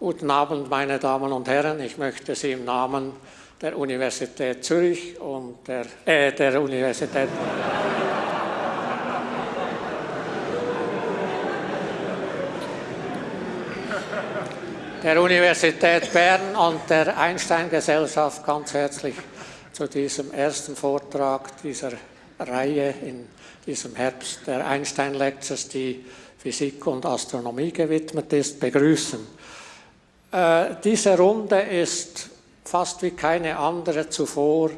Guten Abend, meine Damen und Herren. Ich möchte Sie im Namen der Universität Zürich und der, äh, der Universität der Universität Bern und der Einstein-Gesellschaft ganz herzlich zu diesem ersten Vortrag dieser Reihe in diesem Herbst der Einstein-Lectures, die Physik und Astronomie gewidmet ist, begrüßen. Äh, diese Runde ist fast wie keine andere zuvor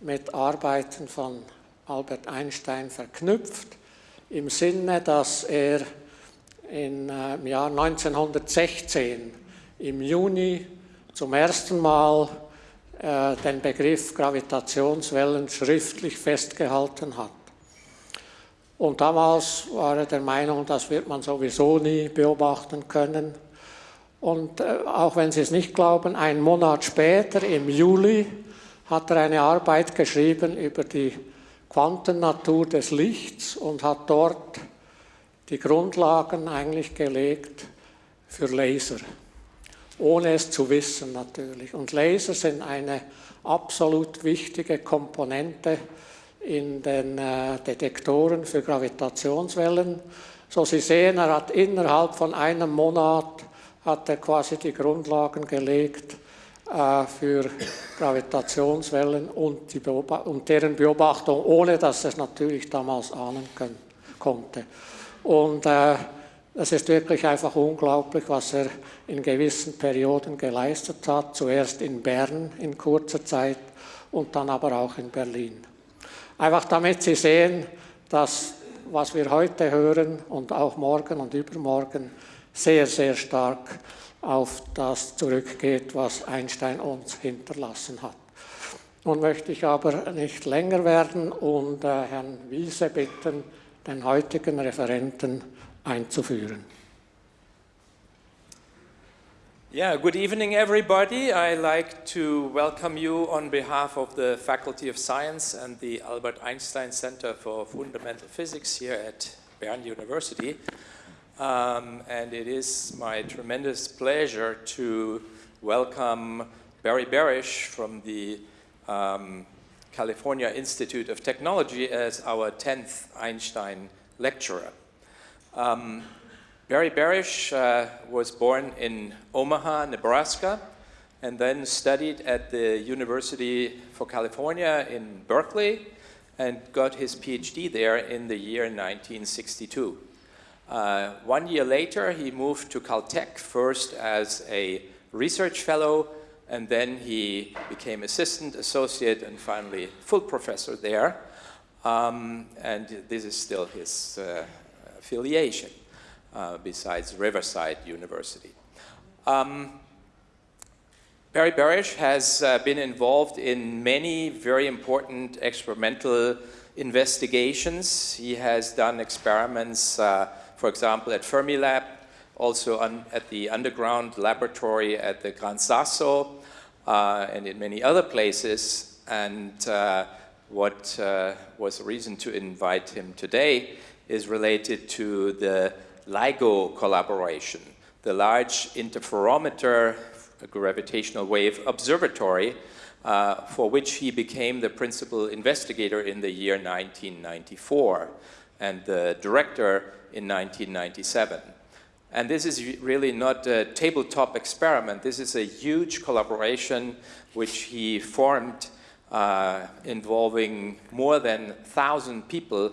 mit Arbeiten von Albert Einstein verknüpft, im Sinne, dass er in, äh, im Jahr 1916 im Juni zum ersten Mal äh, den Begriff Gravitationswellen schriftlich festgehalten hat. Und damals war er der Meinung, das wird man sowieso nie beobachten können. Und äh, auch wenn Sie es nicht glauben, einen Monat später, im Juli, hat er eine Arbeit geschrieben über die Quantennatur des Lichts und hat dort die Grundlagen eigentlich gelegt für Laser ohne es zu wissen natürlich. Und Laser sind eine absolut wichtige Komponente in den äh, Detektoren für Gravitationswellen. So Sie sehen, er hat innerhalb von einem Monat hat er quasi die Grundlagen gelegt äh, für Gravitationswellen und, und, deren Beobachtung, ohne dass es natürlich damals ahnen können, konnte. Und äh, es ist wirklich einfach unglaublich, was er in gewissen Perioden geleistet hat. Zuerst in Bern in kurzer Zeit und dann aber auch in Berlin. Einfach damit Sie sehen, dass was wir heute hören und auch morgen und übermorgen sehr, sehr stark auf das zurückgeht, was Einstein uns hinterlassen hat. Nun möchte ich aber nicht länger werden und äh, Herrn Wiese bitten, den heutigen Referenten einzuführen. Yeah, good evening everybody. I like to welcome you on behalf of the Faculty of Science and the Albert Einstein Center for Fundamental Physics here at Bern University. Um, and it is my tremendous pleasure to welcome Barry Barish from the um, California Institute of Technology as our 10th Einstein lecturer. Um, Barry Barish uh, was born in Omaha, Nebraska, and then studied at the University for California in Berkeley and got his PhD there in the year 1962. Uh, one year later, he moved to Caltech, first as a research fellow, and then he became assistant, associate, and finally full professor there. Um, and this is still his uh, affiliation uh, besides Riverside University. Um, Barry Barish has uh, been involved in many very important experimental investigations. He has done experiments, uh, for example, at Fermilab, also at the underground laboratory at the Gran Sasso, uh, and in many other places. And uh, what uh, was the reason to invite him today is related to the LIGO collaboration, the Large Interferometer Gravitational Wave Observatory, uh, for which he became the principal investigator in the year 1994 and the director in 1997. And this is really not a tabletop experiment. This is a huge collaboration which he formed uh, involving more than 1,000 people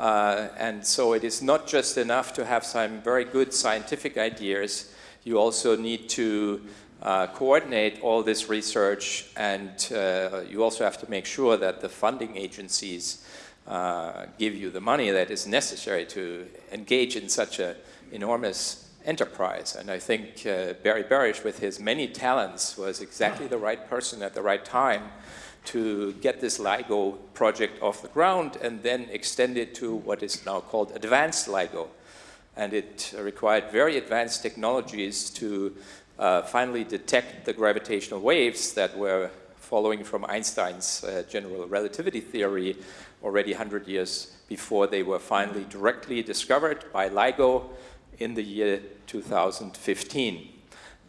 uh, and so it is not just enough to have some very good scientific ideas. You also need to uh, coordinate all this research and uh, you also have to make sure that the funding agencies uh, give you the money that is necessary to engage in such an enormous enterprise. And I think uh, Barry Barish, with his many talents, was exactly the right person at the right time to get this LIGO project off the ground and then extend it to what is now called advanced LIGO. And it required very advanced technologies to uh, finally detect the gravitational waves that were following from Einstein's uh, general relativity theory already 100 years before they were finally directly discovered by LIGO in the year 2015.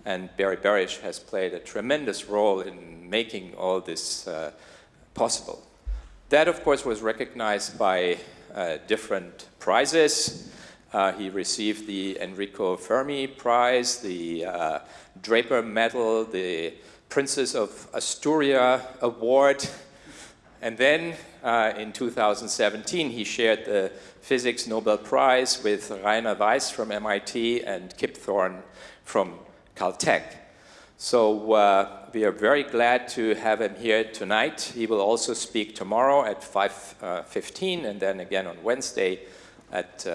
And Barry Barish has played a tremendous role in making all this uh, possible. That, of course, was recognized by uh, different prizes. Uh, he received the Enrico Fermi Prize, the uh, Draper Medal, the Princess of Asturia Award. And then uh, in 2017, he shared the Physics Nobel Prize with Rainer Weiss from MIT and Kip Thorne from Caltech. So uh, we are very glad to have him here tonight. He will also speak tomorrow at 5.15 uh, and then again on Wednesday at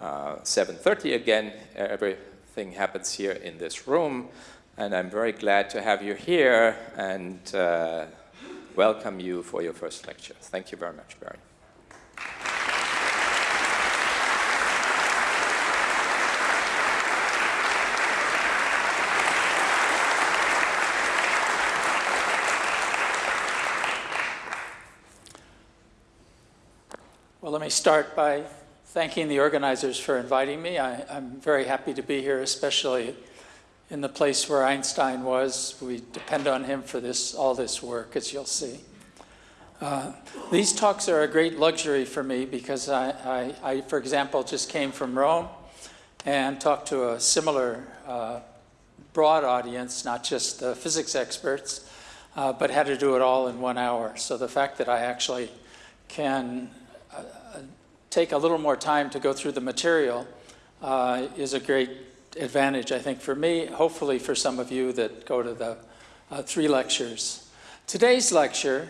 7.30 uh, again. Everything happens here in this room. And I'm very glad to have you here and uh, welcome you for your first lecture. Thank you very much, Barry. Well, let me start by thanking the organizers for inviting me. I, am very happy to be here, especially in the place where Einstein was. We depend on him for this, all this work, as you'll see. Uh, these talks are a great luxury for me because I, I, I, for example, just came from Rome and talked to a similar uh, broad audience, not just the physics experts, uh, but had to do it all in one hour. So the fact that I actually can uh, take a little more time to go through the material uh, is a great advantage, I think, for me, hopefully for some of you that go to the uh, three lectures. Today's lecture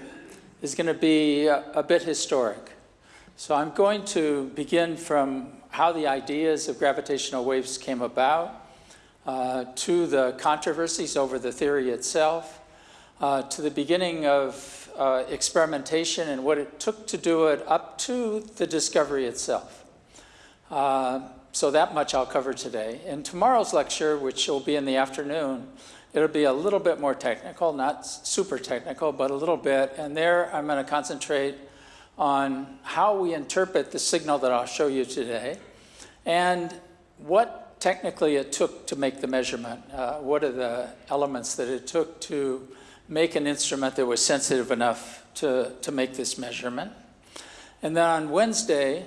is going to be a, a, bit historic. So I'm going to begin from how the ideas of gravitational waves came about, uh, to the controversies over the theory itself, uh, to the beginning of uh, experimentation and what it took to do it up to the discovery itself. Uh, so that much I'll cover today. In tomorrow's lecture, which will be in the afternoon, it'll be a little bit more technical, not super technical, but a little bit. And there I'm going to concentrate on how we interpret the signal that I'll show you today and what technically it took to make the measurement. Uh, what are the elements that it took to make an instrument that was sensitive enough to, to make this measurement. And then on Wednesday,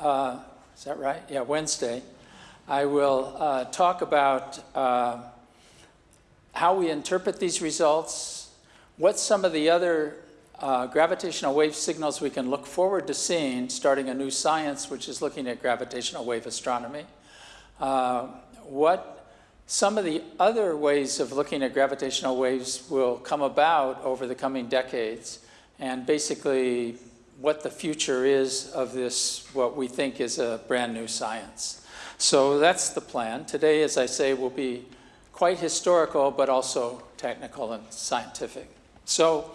uh, is that right? Yeah, Wednesday. I will uh, talk about uh, how we interpret these results, what some of the other uh, gravitational wave signals we can look forward to seeing, starting a new science which is looking at gravitational wave astronomy, uh, what some of the other ways of looking at gravitational waves will come about over the coming decades, and basically what the future is of this, what we think is a brand new science. So that's the plan. Today, as I say, will be quite historical, but also technical and scientific. So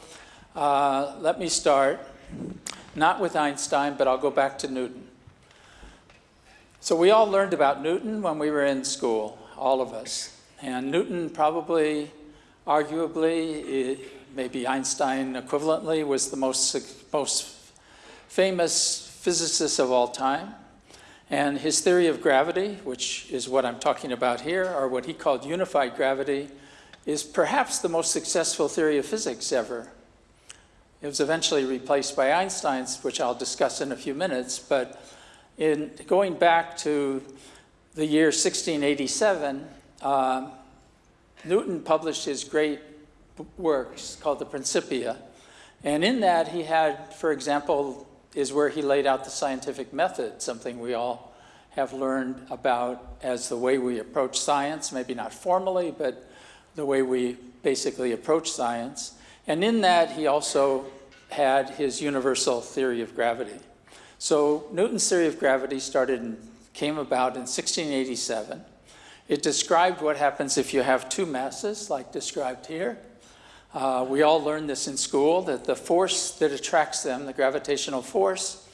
uh, let me start, not with Einstein, but I'll go back to Newton. So we all learned about Newton when we were in school, all of us. And Newton probably, arguably, maybe Einstein equivalently, was the most, most famous physicist of all time. And his theory of gravity, which is what I'm talking about here, or what he called unified gravity, is perhaps the most successful theory of physics ever. It was eventually replaced by Einstein's, which I'll discuss in a few minutes, but in going back to the year 1687, uh, Newton published his great works called the Principia. And in that he had, for example, is where he laid out the scientific method, something we all have learned about as the way we approach science, maybe not formally, but the way we basically approach science. And in that, he also had his universal theory of gravity. So Newton's theory of gravity started and came about in 1687. It described what happens if you have two masses, like described here, uh, we all learned this in school, that the force that attracts them, the gravitational force,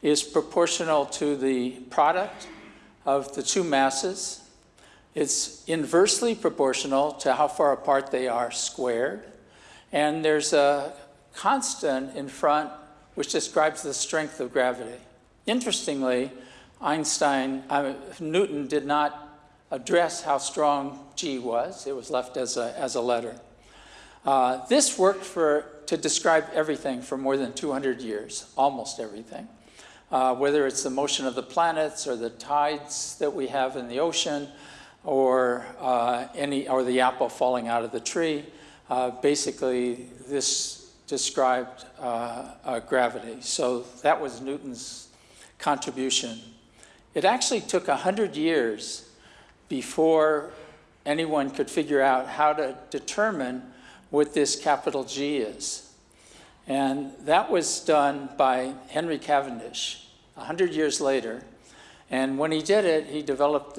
is proportional to the product of the two masses. It's inversely proportional to how far apart they are squared. And there's a constant in front which describes the strength of gravity. Interestingly, Einstein, uh, Newton did not address how strong G was. It was left as a, as a letter. Uh, this worked for, to describe everything for more than 200 years, almost everything. Uh, whether it's the motion of the planets or the tides that we have in the ocean or, uh, any, or the apple falling out of the tree, uh, basically this described uh, gravity. So that was Newton's contribution. It actually took 100 years before anyone could figure out how to determine what this capital G is. And that was done by Henry Cavendish 100 years later. And when he did it, he developed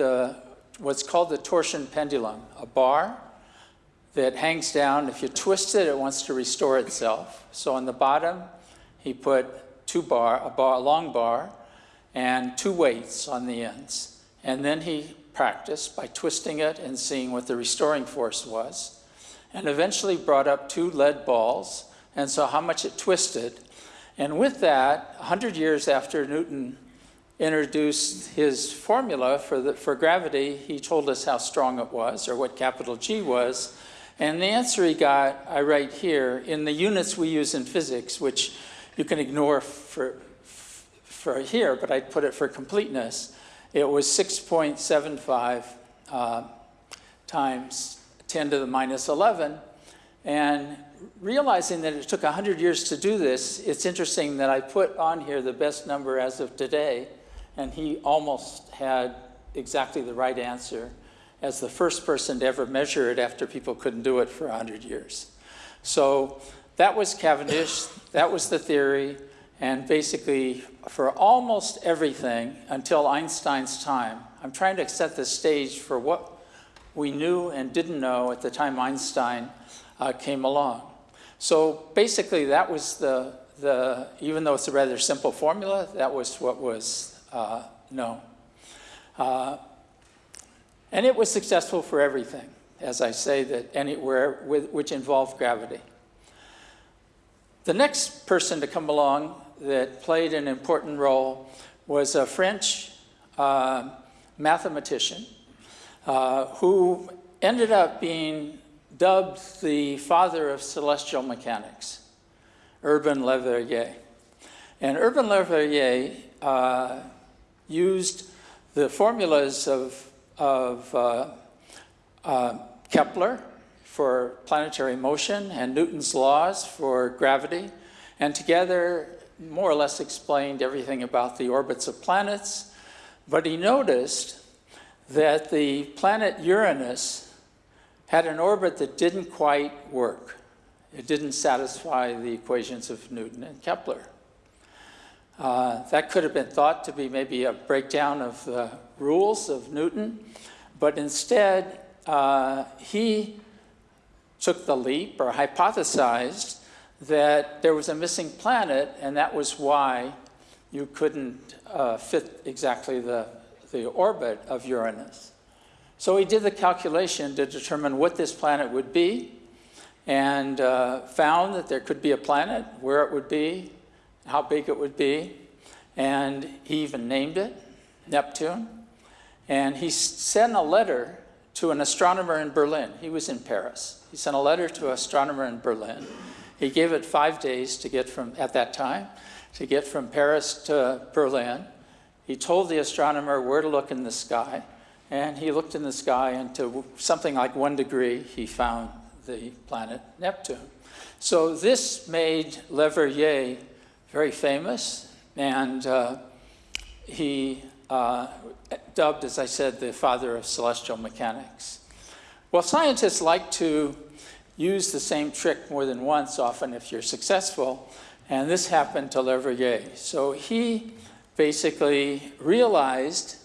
what's called the torsion pendulum, a bar that hangs down. If you twist it, it wants to restore itself. So on the bottom, he put two bar, a bar, a long bar, and two weights on the ends. And then he practiced by twisting it and seeing what the restoring force was. And eventually brought up two lead balls and saw how much it twisted. And with that, 100 years after Newton introduced his formula for, the, for gravity, he told us how strong it was, or what capital G was. And the answer he got, I write here, in the units we use in physics, which you can ignore for, for here, but I'd put it for completeness. It was 6.75 uh, times 10 to the minus 11. And realizing that it took 100 years to do this, it's interesting that I put on here the best number as of today, and he almost had exactly the right answer as the first person to ever measure it after people couldn't do it for 100 years. So that was Cavendish, that was the theory, and basically for almost everything until Einstein's time, I'm trying to set the stage for what we knew and didn't know at the time Einstein uh, came along. So basically that was the, the, even though it's a rather simple formula, that was what was uh, known. Uh, and it was successful for everything, as I say, that anywhere with, which involved gravity. The next person to come along that played an important role was a French uh, mathematician uh, who ended up being dubbed the father of celestial mechanics, Urbain Le Verrier. And Urbain Le Verrier uh, used the formulas of, of uh, uh, Kepler for planetary motion and Newton's laws for gravity, and together more or less explained everything about the orbits of planets, but he noticed that the planet Uranus had an orbit that didn't quite work. It didn't satisfy the equations of Newton and Kepler. Uh, that could have been thought to be maybe a breakdown of the rules of Newton, but instead uh, he took the leap or hypothesized that there was a missing planet and that was why you couldn't uh, fit exactly the, the orbit of Uranus. So he did the calculation to determine what this planet would be and uh, found that there could be a planet, where it would be, how big it would be, and he even named it Neptune. And he sent a letter to an astronomer in Berlin. He was in Paris. He sent a letter to an astronomer in Berlin he gave it five days to get from, at that time, to get from Paris to Berlin. He told the astronomer where to look in the sky, and he looked in the sky, and to something like one degree, he found the planet Neptune. So this made Le Verrier very famous, and uh, he uh, dubbed, as I said, the father of celestial mechanics. Well, scientists like to use the same trick more than once, often if you're successful. And this happened to Le Verrier. So he basically realized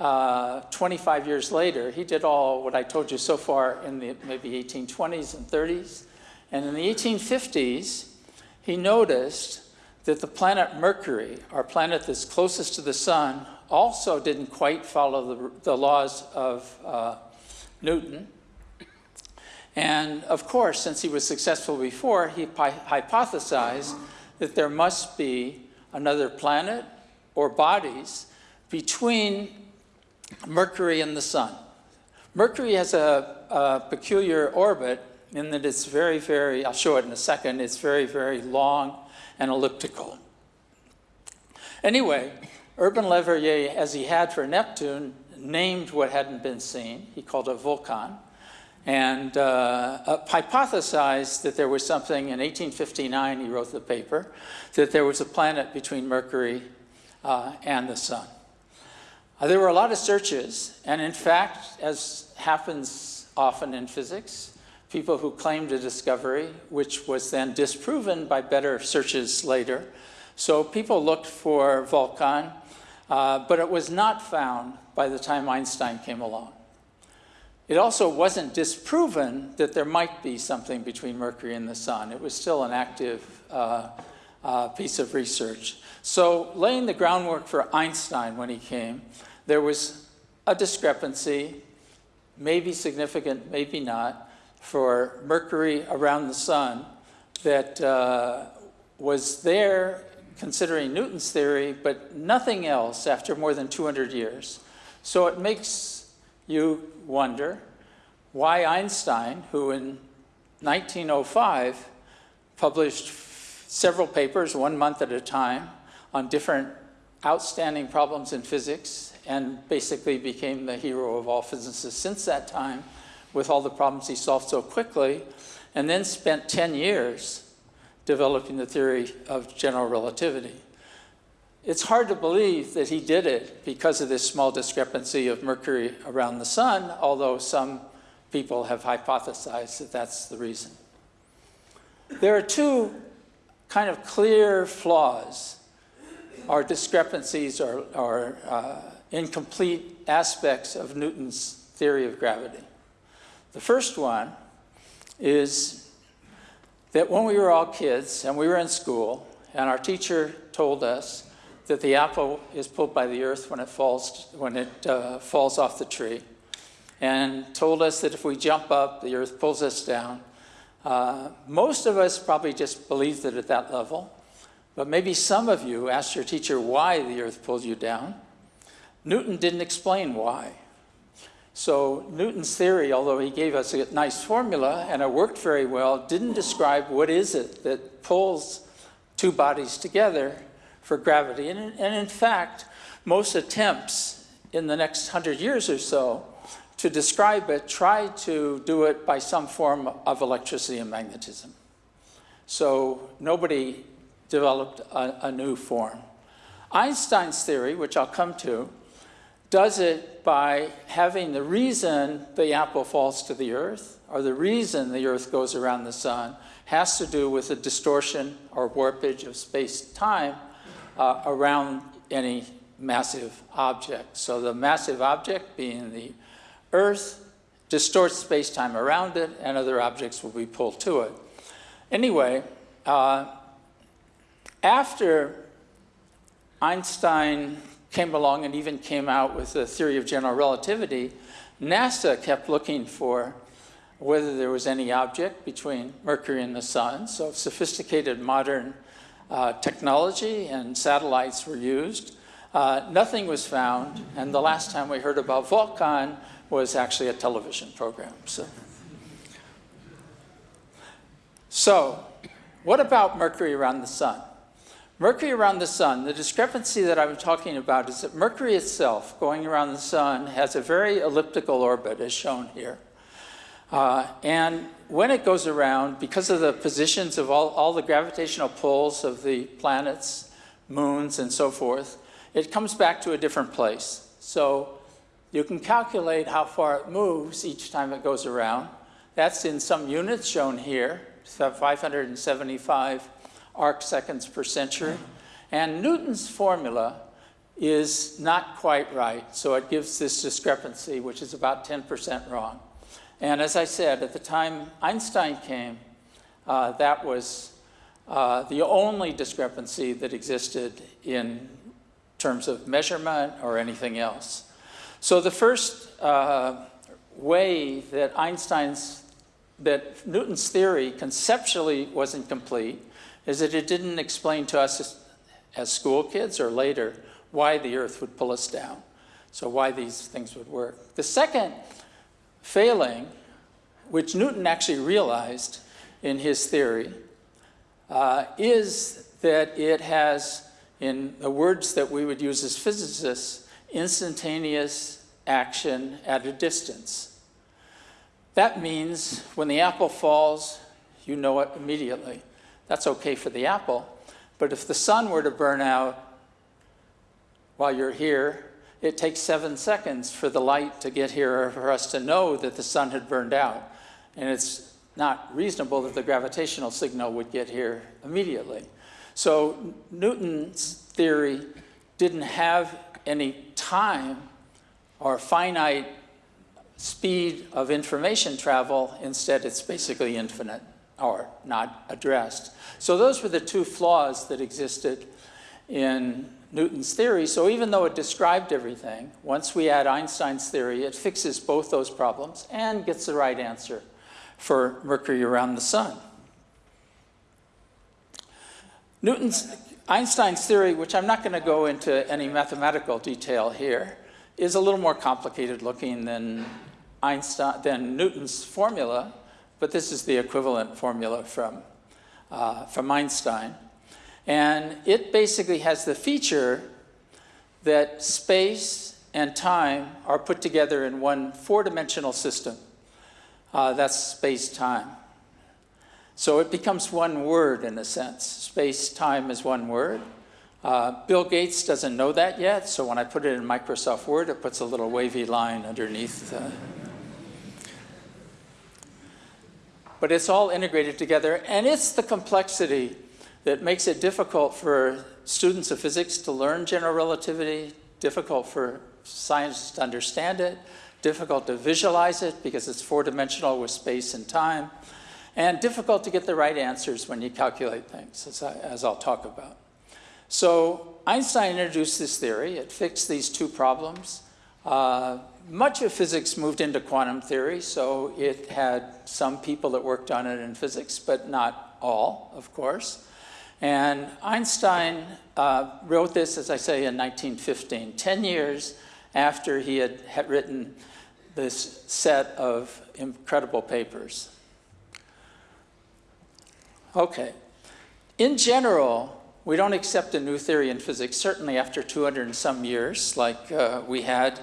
uh, 25 years later, he did all what I told you so far in the maybe 1820s and 30s. And in the 1850s, he noticed that the planet Mercury, our planet that's closest to the sun, also didn't quite follow the, the laws of uh, Newton. And of course, since he was successful before, he hypothesized that there must be another planet or bodies between Mercury and the sun. Mercury has a, a peculiar orbit in that it's very, very, I'll show it in a second, it's very, very long and elliptical. Anyway, Urbain Le Verrier, as he had for Neptune, named what hadn't been seen. He called it Vulcan. And uh, uh, hypothesized that there was something, in 1859 he wrote the paper, that there was a planet between Mercury uh, and the sun. Uh, there were a lot of searches, and in fact, as happens often in physics, people who claimed a discovery, which was then disproven by better searches later. So people looked for Vulcan, uh, but it was not found by the time Einstein came along. It also wasn't disproven that there might be something between Mercury and the Sun. It was still an active uh, uh, piece of research. So laying the groundwork for Einstein when he came, there was a discrepancy, maybe significant, maybe not, for Mercury around the Sun that uh, was there considering Newton's theory, but nothing else after more than 200 years. So it makes you wonder why Einstein, who in 1905 published several papers, one month at a time, on different outstanding problems in physics and basically became the hero of all physicists since that time with all the problems he solved so quickly, and then spent 10 years developing the theory of general relativity. It's hard to believe that he did it because of this small discrepancy of Mercury around the sun, although some people have hypothesized that that's the reason. There are two kind of clear flaws or discrepancies or uh, incomplete aspects of Newton's theory of gravity. The first one is that when we were all kids and we were in school and our teacher told us that the apple is pulled by the earth when it falls, when it, uh, falls off the tree, and told us that if we jump up, the earth pulls us down. Uh, most of us probably just believed it at that level, but maybe some of you asked your teacher why the earth pulled you down. Newton didn't explain why. So Newton's theory, although he gave us a nice formula and it worked very well, didn't describe what is it that pulls two bodies together for gravity. And, and in fact, most attempts in the next hundred years or so to describe it try to do it by some form of electricity and magnetism. So nobody developed a, a new form. Einstein's theory, which I'll come to, does it by having the reason the apple falls to the earth or the reason the earth goes around the sun has to do with the distortion or warpage of space-time uh, around any massive object. So the massive object being the Earth distorts space-time around it, and other objects will be pulled to it. Anyway, uh, after Einstein came along and even came out with the theory of general relativity, NASA kept looking for whether there was any object between Mercury and the Sun. So sophisticated modern uh, technology and satellites were used. Uh, nothing was found, and the last time we heard about Vulcan was actually a television program. So, so what about Mercury around the sun? Mercury around the sun, the discrepancy that I'm talking about is that Mercury itself, going around the sun, has a very elliptical orbit, as shown here. Uh, and when it goes around, because of the positions of all, all the gravitational pulls of the planets, moons, and so forth, it comes back to a different place. So you can calculate how far it moves each time it goes around. That's in some units shown here, 575 arc seconds per century. And Newton's formula is not quite right, so it gives this discrepancy, which is about 10% wrong. And as I said, at the time Einstein came, uh, that was uh, the only discrepancy that existed in terms of measurement or anything else. So the first uh, way that Einstein's, that Newton's theory conceptually wasn't complete is that it didn't explain to us as, school kids or later why the earth would pull us down. So why these things would work. The second failing, which Newton actually realized in his theory, uh, is that it has, in the words that we would use as physicists, instantaneous action at a distance. That means when the apple falls, you know it immediately. That's okay for the apple. But if the sun were to burn out while you're here, it takes seven seconds for the light to get here or for us to know that the sun had burned out. And it's not reasonable that the gravitational signal would get here immediately. So Newton's theory didn't have any time or finite speed of information travel. Instead, it's basically infinite or not addressed. So those were the two flaws that existed in Newton's theory. So even though it described everything, once we add Einstein's theory, it fixes both those problems and gets the right answer for Mercury around the sun. Newton's, Einstein's theory, which I'm not going to go into any mathematical detail here, is a little more complicated looking than Einstein, than Newton's formula, but this is the equivalent formula from, uh, from Einstein. And it basically has the feature that space and time are put together in one four-dimensional system. Uh, that's space-time. So it becomes one word in a sense. Space-time is one word. Uh, Bill Gates doesn't know that yet, so when I put it in Microsoft Word, it puts a little wavy line underneath. But it's all integrated together, and it's the complexity that makes it difficult for students of physics to learn general relativity, difficult for scientists to understand it, difficult to visualize it because it's four-dimensional with space and time, and difficult to get the right answers when you calculate things, as, I, as I'll talk about. So Einstein introduced this theory. It fixed these two problems. Uh, much of physics moved into quantum theory, so it had some people that worked on it in physics, but not all, of course. And Einstein uh, wrote this, as I say, in 1915, 10 years after he had, had written this set of incredible papers. Okay. In general, we don't accept a new theory in physics, certainly after 200 and some years, like uh, we had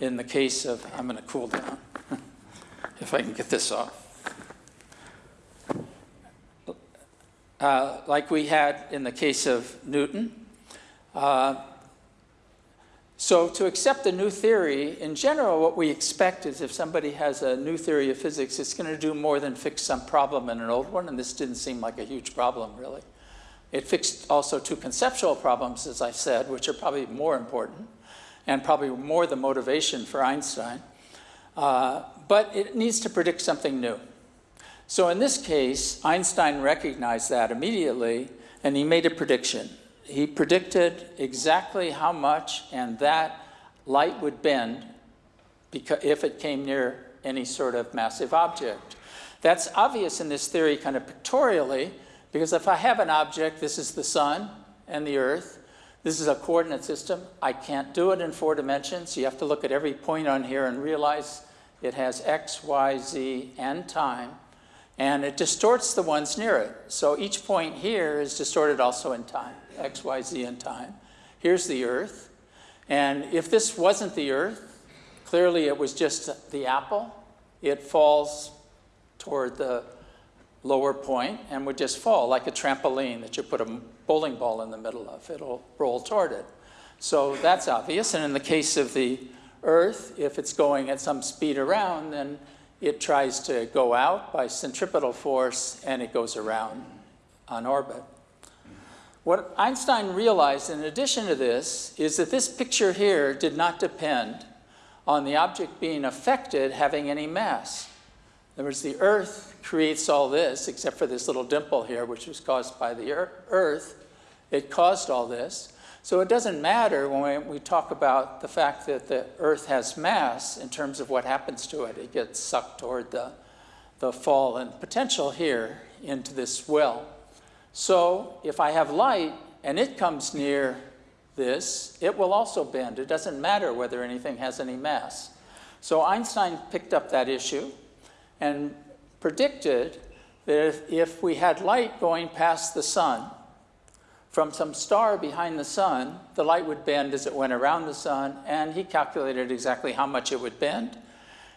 in the case of, I'm going to cool down, if I can get this off. Uh, like we had in the case of Newton. Uh, so to accept a new theory, in general, what we expect is if somebody has a new theory of physics, it's going to do more than fix some problem in an old one, and this didn't seem like a huge problem, really. It fixed also two conceptual problems, as I said, which are probably more important, and probably more the motivation for Einstein. Uh, but it needs to predict something new. So in this case, Einstein recognized that immediately, and he made a prediction. He predicted exactly how much and that light would bend if it came near any sort of massive object. That's obvious in this theory kind of pictorially, because if I have an object, this is the sun and the earth, this is a coordinate system. I can't do it in four dimensions. You have to look at every point on here and realize it has x, y, z, and time and it distorts the ones near it. So each point here is distorted also in time, x, y, z in time. Here's the Earth, and if this wasn't the Earth, clearly it was just the apple. It falls toward the lower point and would just fall like a trampoline that you put a bowling ball in the middle of. It'll roll toward it. So that's obvious, and in the case of the Earth, if it's going at some speed around, then it tries to go out by centripetal force and it goes around on orbit. What Einstein realized in addition to this is that this picture here did not depend on the object being affected having any mass. In other words, the Earth creates all this, except for this little dimple here, which was caused by the Earth. It caused all this. So it doesn't matter when we talk about the fact that the Earth has mass in terms of what happens to it. It gets sucked toward the, the fall and potential here into this well. So if I have light and it comes near this, it will also bend. It doesn't matter whether anything has any mass. So Einstein picked up that issue and predicted that if, if we had light going past the sun from some star behind the sun, the light would bend as it went around the sun, and he calculated exactly how much it would bend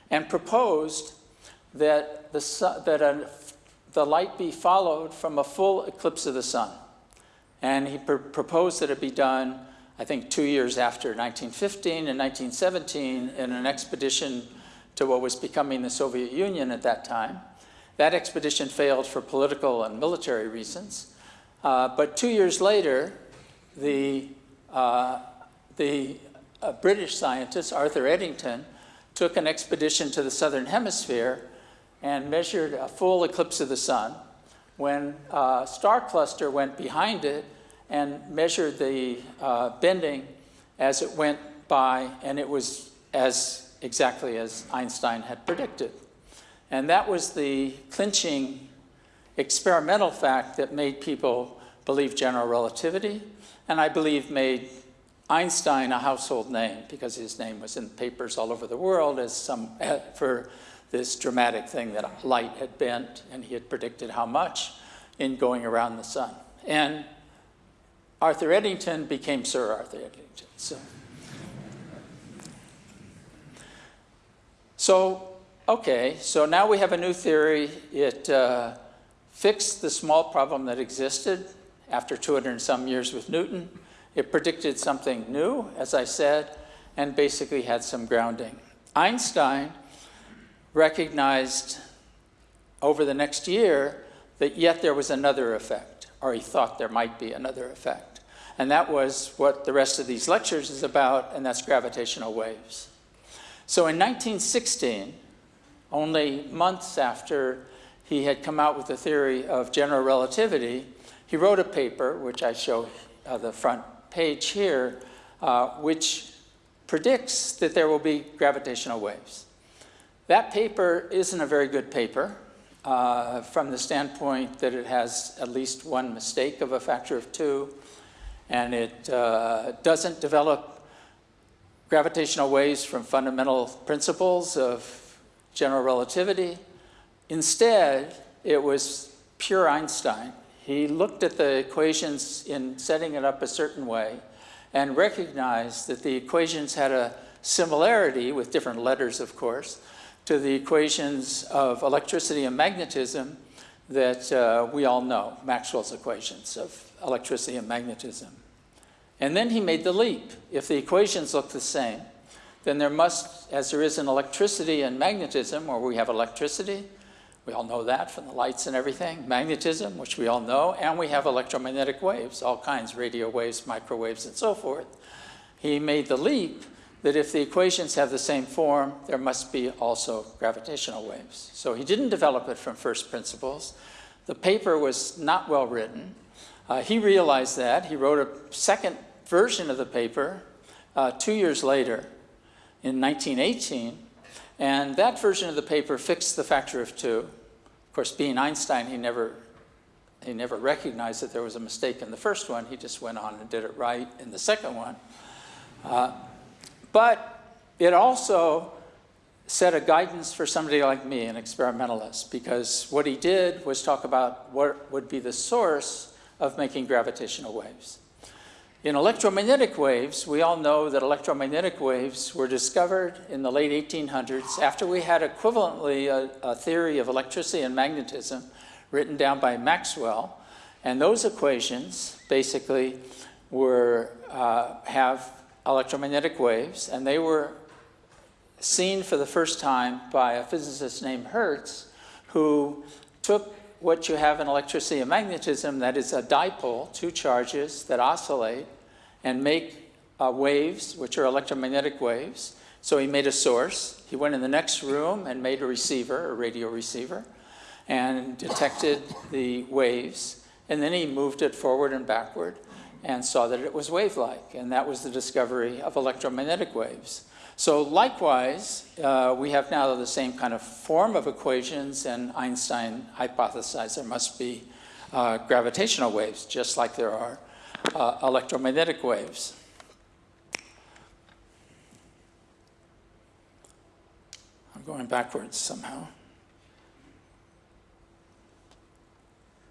and proposed that, the, sun, that a, the light be followed from a full eclipse of the sun. And he pr proposed that it be done, I think, two years after 1915 and 1917 in an expedition to what was becoming the Soviet Union at that time. That expedition failed for political and military reasons. Uh, but two years later, the, uh, the uh, British scientist, Arthur Eddington, took an expedition to the southern hemisphere and measured a full eclipse of the sun when a star cluster went behind it and measured the uh, bending as it went by, and it was as exactly as Einstein had predicted. And that was the clinching experimental fact that made people believe general relativity, and I believe made Einstein a household name because his name was in papers all over the world as some for this dramatic thing that light had bent and he had predicted how much in going around the sun. And Arthur Eddington became Sir Arthur Eddington. So, so okay, so now we have a new theory. It uh, fixed the small problem that existed after 200 and some years with Newton. It predicted something new, as I said, and basically had some grounding. Einstein recognized over the next year that yet there was another effect, or he thought there might be another effect. And that was what the rest of these lectures is about, and that's gravitational waves. So in 1916, only months after he had come out with the theory of general relativity, he wrote a paper, which I show uh, the front page here, uh, which predicts that there will be gravitational waves. That paper isn't a very good paper uh, from the standpoint that it has at least one mistake of a factor of two, and it uh, doesn't develop gravitational waves from fundamental principles of general relativity. Instead, it was pure Einstein he looked at the equations in setting it up a certain way and recognized that the equations had a similarity, with different letters of course, to the equations of electricity and magnetism that uh, we all know, Maxwell's equations of electricity and magnetism. And then he made the leap. If the equations look the same, then there must, as there is in electricity and magnetism, where we have electricity, we all know that from the lights and everything. Magnetism, which we all know, and we have electromagnetic waves, all kinds, radio waves, microwaves, and so forth. He made the leap that if the equations have the same form, there must be also gravitational waves. So he didn't develop it from first principles. The paper was not well written. Uh, he realized that. He wrote a second version of the paper uh, two years later in 1918, and that version of the paper fixed the factor of two Of course, being Einstein, he never, he never recognized that there was a mistake in the first one. He just went on and did it right in the second one. Uh, but it also set a guidance for somebody like me, an experimentalist, because what he did was talk about what would be the source of making gravitational waves. In electromagnetic waves, we all know that electromagnetic waves were discovered in the late 1800s after we had equivalently a, a, theory of electricity and magnetism written down by Maxwell. And those equations basically were, uh, have electromagnetic waves, and they were seen for the first time by a physicist named Hertz, who took what you have in electricity and magnetism, that is a dipole, two charges that oscillate, and make uh, waves, which are electromagnetic waves. So he made a source. He went in the next room and made a receiver, a radio receiver, and detected the waves. And then he moved it forward and backward and saw that it was wave-like. And that was the discovery of electromagnetic waves. So likewise, uh, we have now the same kind of form of equations, and Einstein hypothesized there must be uh, gravitational waves, just like there are uh, electromagnetic waves. I'm going backwards somehow.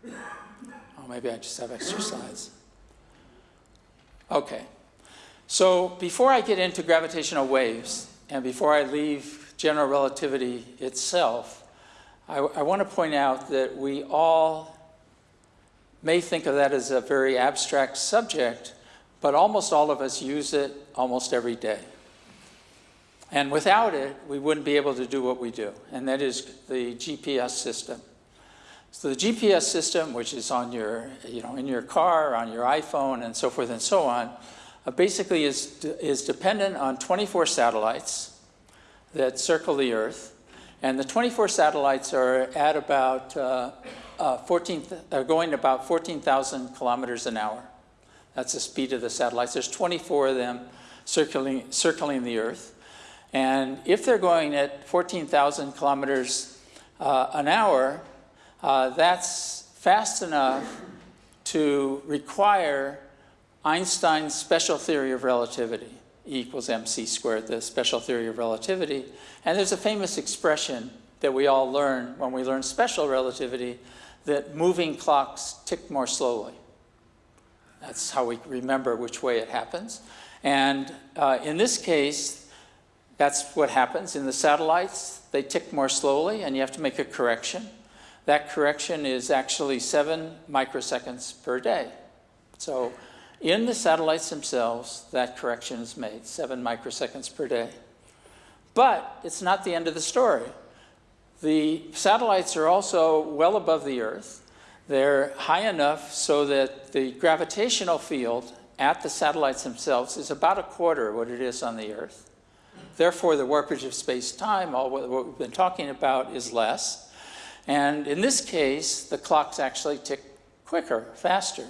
Oh, maybe I just have slides. Okay. So before I get into gravitational waves, and before I leave general relativity itself, I, I want to point out that we all may think of that as a very abstract subject, but almost all of us use it almost every day. And without it, we wouldn't be able to do what we do, and that is the GPS system. So the GPS system, which is on your, you know, in your car, on your iPhone, and so forth and so on, uh, basically is, is dependent on 24 satellites that circle the Earth. And the 24 satellites are at about uh, uh, 14, are going about 14,000 kilometers an hour. That's the speed of the satellites. There's 24 of them circling, circling the Earth. And if they're going at 14,000 kilometers uh, an hour, uh, that's fast enough to require Einstein's special theory of relativity, E equals mc squared, the special theory of relativity. And there's a famous expression that we all learn when we learn special relativity that moving clocks tick more slowly. That's how we remember which way it happens. And uh, in this case, that's what happens. In the satellites, they tick more slowly, and you have to make a correction. That correction is actually seven microseconds per day. So in the satellites themselves, that correction is made, seven microseconds per day. But it's not the end of the story. The satellites are also well above the Earth. They're high enough so that the gravitational field at the satellites themselves is about a quarter of what it is on the Earth. Therefore, the warpage of space-time, all what we've been talking about, is less. And in this case, the clocks actually tick quicker, faster.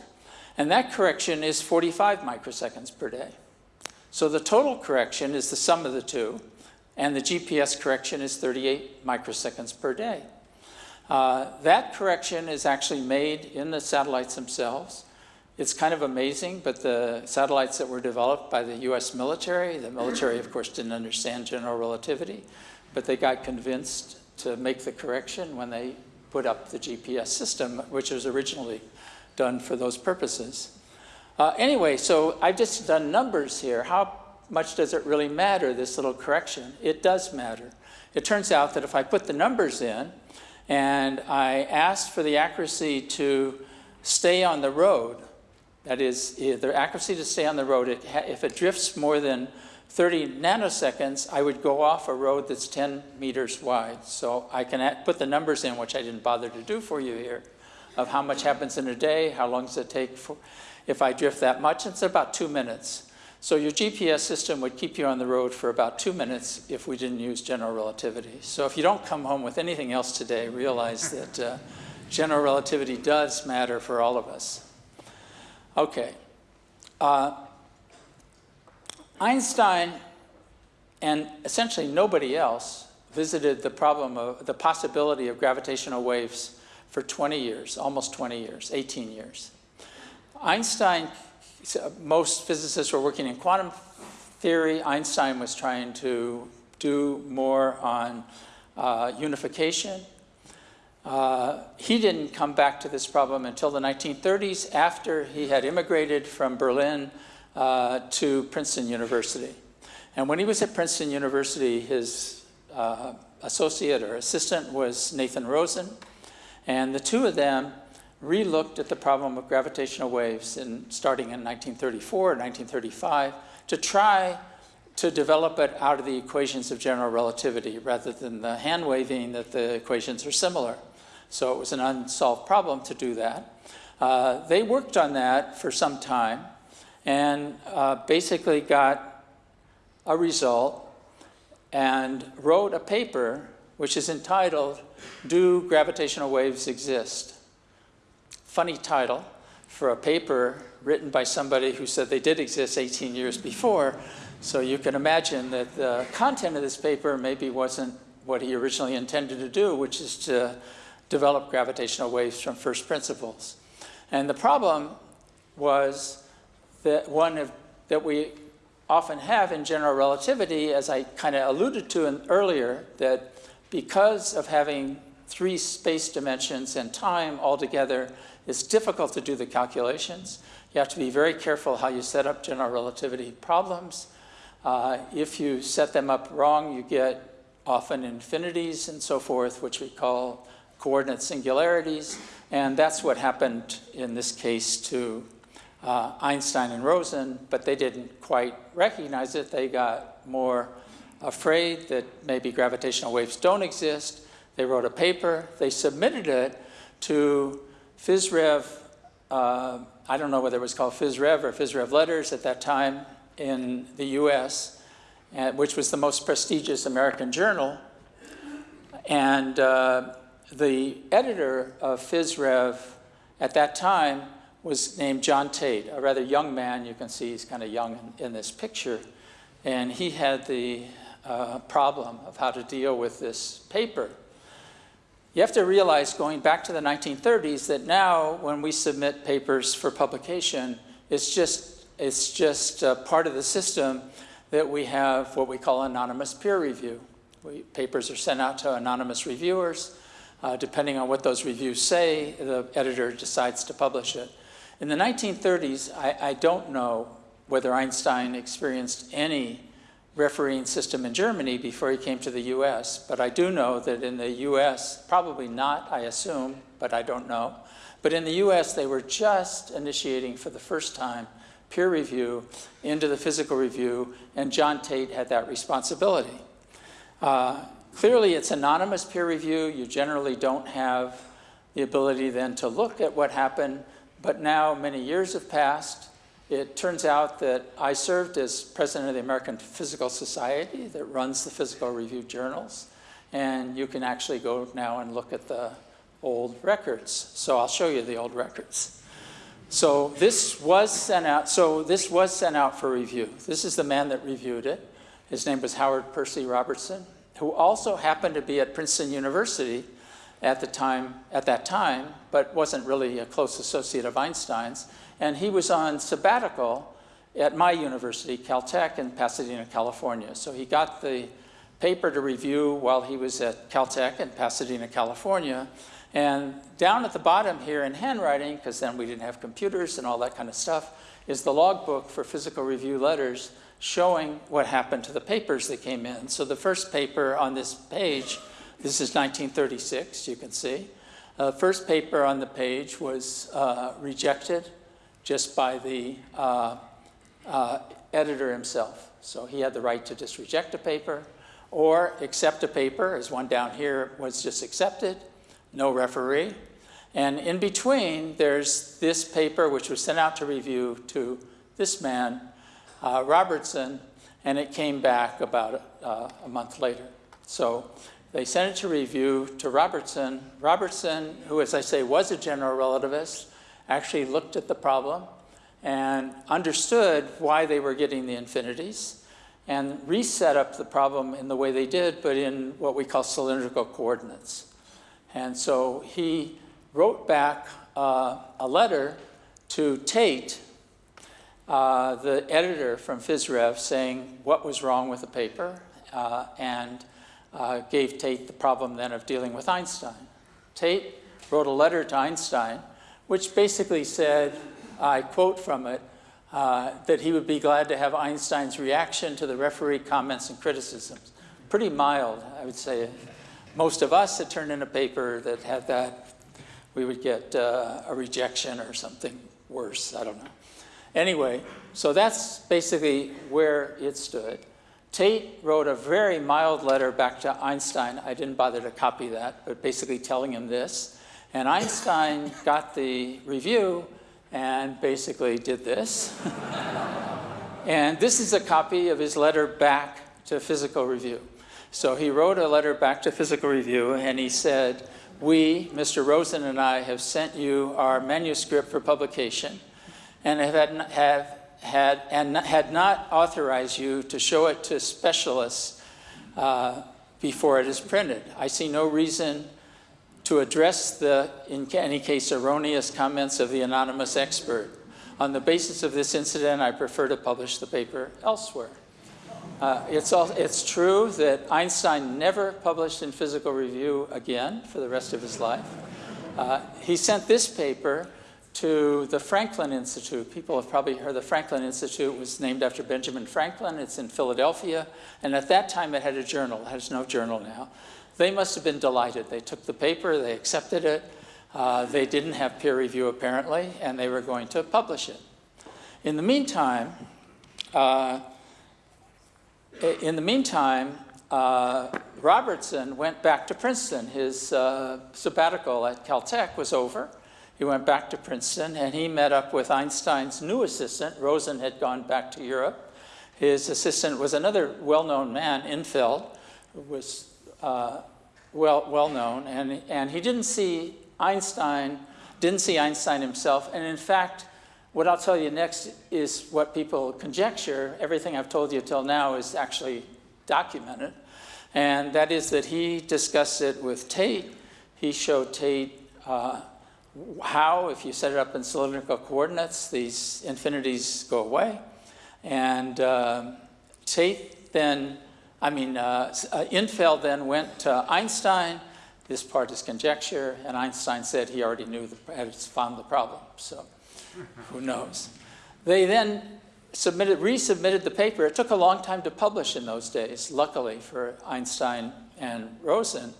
And that correction is 45 microseconds per day. So the total correction is the sum of the two, and the GPS correction is 38 microseconds per day. Uh, that correction is actually made in the satellites themselves. It's kind of amazing, but the satellites that were developed by the US military, the military, of course, didn't understand general relativity, but they got convinced to make the correction when they put up the GPS system, which was originally done for those purposes. Uh, anyway, so I've just done numbers here. How much does it really matter, this little correction? It does matter. It turns out that if I put the numbers in and I asked for the accuracy to stay on the road, that is, the accuracy to stay on the road, it if it drifts more than 30 nanoseconds, I would go off a road that's 10 meters wide. So I can put the numbers in, which I didn't bother to do for you here of how much happens in a day, how long does it take for, if I drift that much, it's about two minutes. So your GPS system would keep you on the road for about two minutes if we didn't use general relativity. So if you don't come home with anything else today, realize that uh, general relativity does matter for all of us. Okay. Uh, Einstein and essentially nobody else visited the problem of the possibility of gravitational waves for 20 years, almost 20 years, 18 years. Einstein, most physicists were working in quantum theory. Einstein was trying to do more on uh, unification. Uh, he didn't come back to this problem until the 1930s after he had immigrated from Berlin uh, to Princeton University. And when he was at Princeton University, his uh, associate or assistant was Nathan Rosen. And the two of them relooked at the problem of gravitational waves in, starting in 1934 and 1935 to try to develop it out of the equations of general relativity rather than the hand waving that the equations are similar. So it was an unsolved problem to do that. Uh, they worked on that for some time and uh, basically got a result and wrote a paper which is entitled, Do Gravitational Waves Exist? Funny title for a paper written by somebody who said they did exist 18 years before. So you can imagine that the content of this paper maybe wasn't what he originally intended to do, which is to develop gravitational waves from first principles. And the problem was that one of, that we often have in general relativity, as I kind of alluded to in, earlier, that because of having three space dimensions and time altogether, it's difficult to do the calculations. You have to be very careful how you set up general relativity problems. Uh, if you set them up wrong, you get often infinities and so forth, which we call coordinate singularities. And that's what happened in this case to uh, Einstein and Rosen, but they didn't quite recognize it. They got more afraid that maybe gravitational waves don't exist. They wrote a paper. They submitted it to PhysRev, uh, I don't know whether it was called PhysRev or PhysRev Letters at that time in the US, uh, which was the most prestigious American journal. And uh, the editor of PhysRev at that time was named John Tate, a rather young man. You can see he's kind of young in, in this picture. And he had the uh, problem of how to deal with this paper. You have to realize, going back to the 1930s, that now when we submit papers for publication, it's just, it's just part of the system that we have what we call anonymous peer review. We, papers are sent out to anonymous reviewers. Uh, depending on what those reviews say, the editor decides to publish it. In the 1930s, I, I don't know whether Einstein experienced any refereeing system in Germany before he came to the US, but I do know that in the US, probably not, I assume, but I don't know, but in the US they were just initiating for the first time peer review into the physical review, and John Tate had that responsibility. Uh, clearly it's anonymous peer review, you generally don't have the ability then to look at what happened but now many years have passed. It turns out that I served as president of the American Physical Society that runs the physical review journals. And you can actually go now and look at the old records. So I'll show you the old records. So this was sent out, so this was sent out for review. This is the man that reviewed it. His name was Howard Percy Robertson, who also happened to be at Princeton University at the time, at that time, but wasn't really a close associate of Einstein's. And he was on sabbatical at my university, Caltech in Pasadena, California. So he got the paper to review while he was at Caltech in Pasadena, California. And down at the bottom here in handwriting, because then we didn't have computers and all that kind of stuff, is the logbook for physical review letters showing what happened to the papers that came in. So the first paper on this page this is 1936, you can see. Uh, first paper on the page was uh, rejected just by the uh, uh, editor himself. So he had the right to just reject a paper or accept a paper, as one down here was just accepted, no referee. And in between, there's this paper which was sent out to review to this man, uh, Robertson, and it came back about uh, a month later. So they sent it to review to Robertson. Robertson, who, as I say, was a general relativist, actually looked at the problem and understood why they were getting the infinities and reset up the problem in the way they did, but in what we call cylindrical coordinates. And so he wrote back uh, a letter to Tate, uh, the editor from PhysRev, saying what was wrong with the paper uh, and uh, gave Tate the problem then of dealing with Einstein. Tate wrote a letter to Einstein, which basically said, I quote from it, uh, that he would be glad to have Einstein's reaction to the referee comments and criticisms. Pretty mild, I would say. Most of us had turned in a paper that had that, we would get uh, a rejection or something worse, I don't know. Anyway, so that's basically where it stood. Tate wrote a very mild letter back to Einstein. I didn't bother to copy that, but basically telling him this. And Einstein got the review and basically did this. and this is a copy of his letter back to Physical Review. So he wrote a letter back to Physical Review and he said, we, Mr. Rosen and I, have sent you our manuscript for publication and have, had, have had, and had not authorized you to show it to specialists uh, before it is printed. I see no reason to address the, in any case, erroneous comments of the anonymous expert. On the basis of this incident, I prefer to publish the paper elsewhere. Uh, it's, all, it's true that Einstein never published in Physical Review again for the rest of his life. Uh, he sent this paper to the Franklin Institute. People have probably heard the Franklin Institute was named after Benjamin Franklin. It's in Philadelphia. And at that time, it had a journal. It has no journal now. They must have been delighted. They took the paper, they accepted it. Uh, they didn't have peer review, apparently, and they were going to publish it. In the meantime, uh, in the meantime, uh, Robertson went back to Princeton. His uh, sabbatical at Caltech was over. He went back to Princeton and he met up with Einstein's new assistant. Rosen had gone back to Europe. His assistant was another well-known man, Infeld, who was uh, well, well known. And, and he didn't see Einstein, didn't see Einstein himself. And in fact, what I'll tell you next is what people conjecture. Everything I've told you till now is actually documented. And that is that he discussed it with Tate. He showed Tate uh, how, if you set it up in cylindrical coordinates, these infinities go away. And uh, Tate then, I mean, uh, uh, Infeld then went to Einstein. This part is conjecture, and Einstein said he already knew, the, had found the problem, so who knows. They then submitted, resubmitted the paper. It took a long time to publish in those days, luckily for Einstein and Rosen,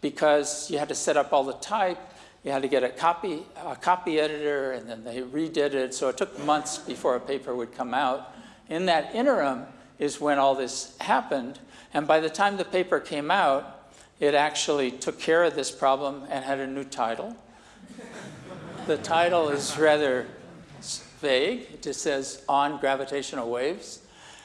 because you had to set up all the type, you had to get a copy, a copy editor, and then they redid it. So it took months before a paper would come out. In that interim is when all this happened. And by the time the paper came out, it actually took care of this problem and had a new title. the title is rather vague. It just says, On Gravitational Waves.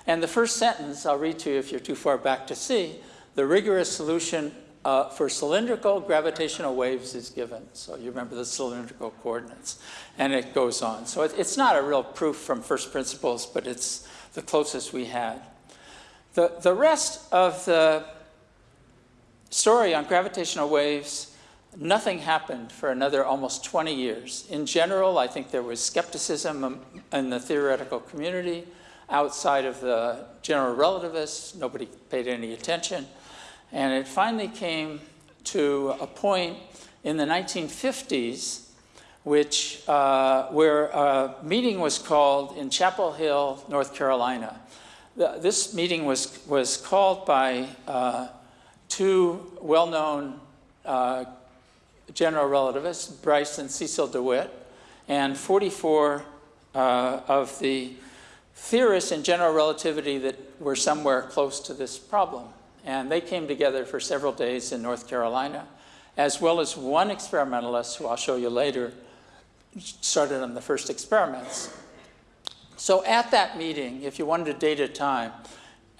And the first sentence, I'll read to you if you're too far back to see, the rigorous solution uh, for cylindrical gravitational waves is given. So you remember the cylindrical coordinates. And it goes on. So it, it's not a real proof from first principles, but it's the closest we had. The, the rest of the story on gravitational waves, nothing happened for another almost 20 years. In general, I think there was skepticism in the theoretical community. Outside of the general relativists, nobody paid any attention. And it finally came to a point in the 1950s which, uh, where a meeting was called in Chapel Hill, North Carolina. The, this meeting was, was called by uh, two well-known uh, general relativists, Bryce and Cecil DeWitt, and 44 uh, of the theorists in general relativity that were somewhere close to this problem. And they came together for several days in North Carolina, as well as one experimentalist, who I'll show you later, started on the first experiments. So at that meeting, if you wanted to date a time,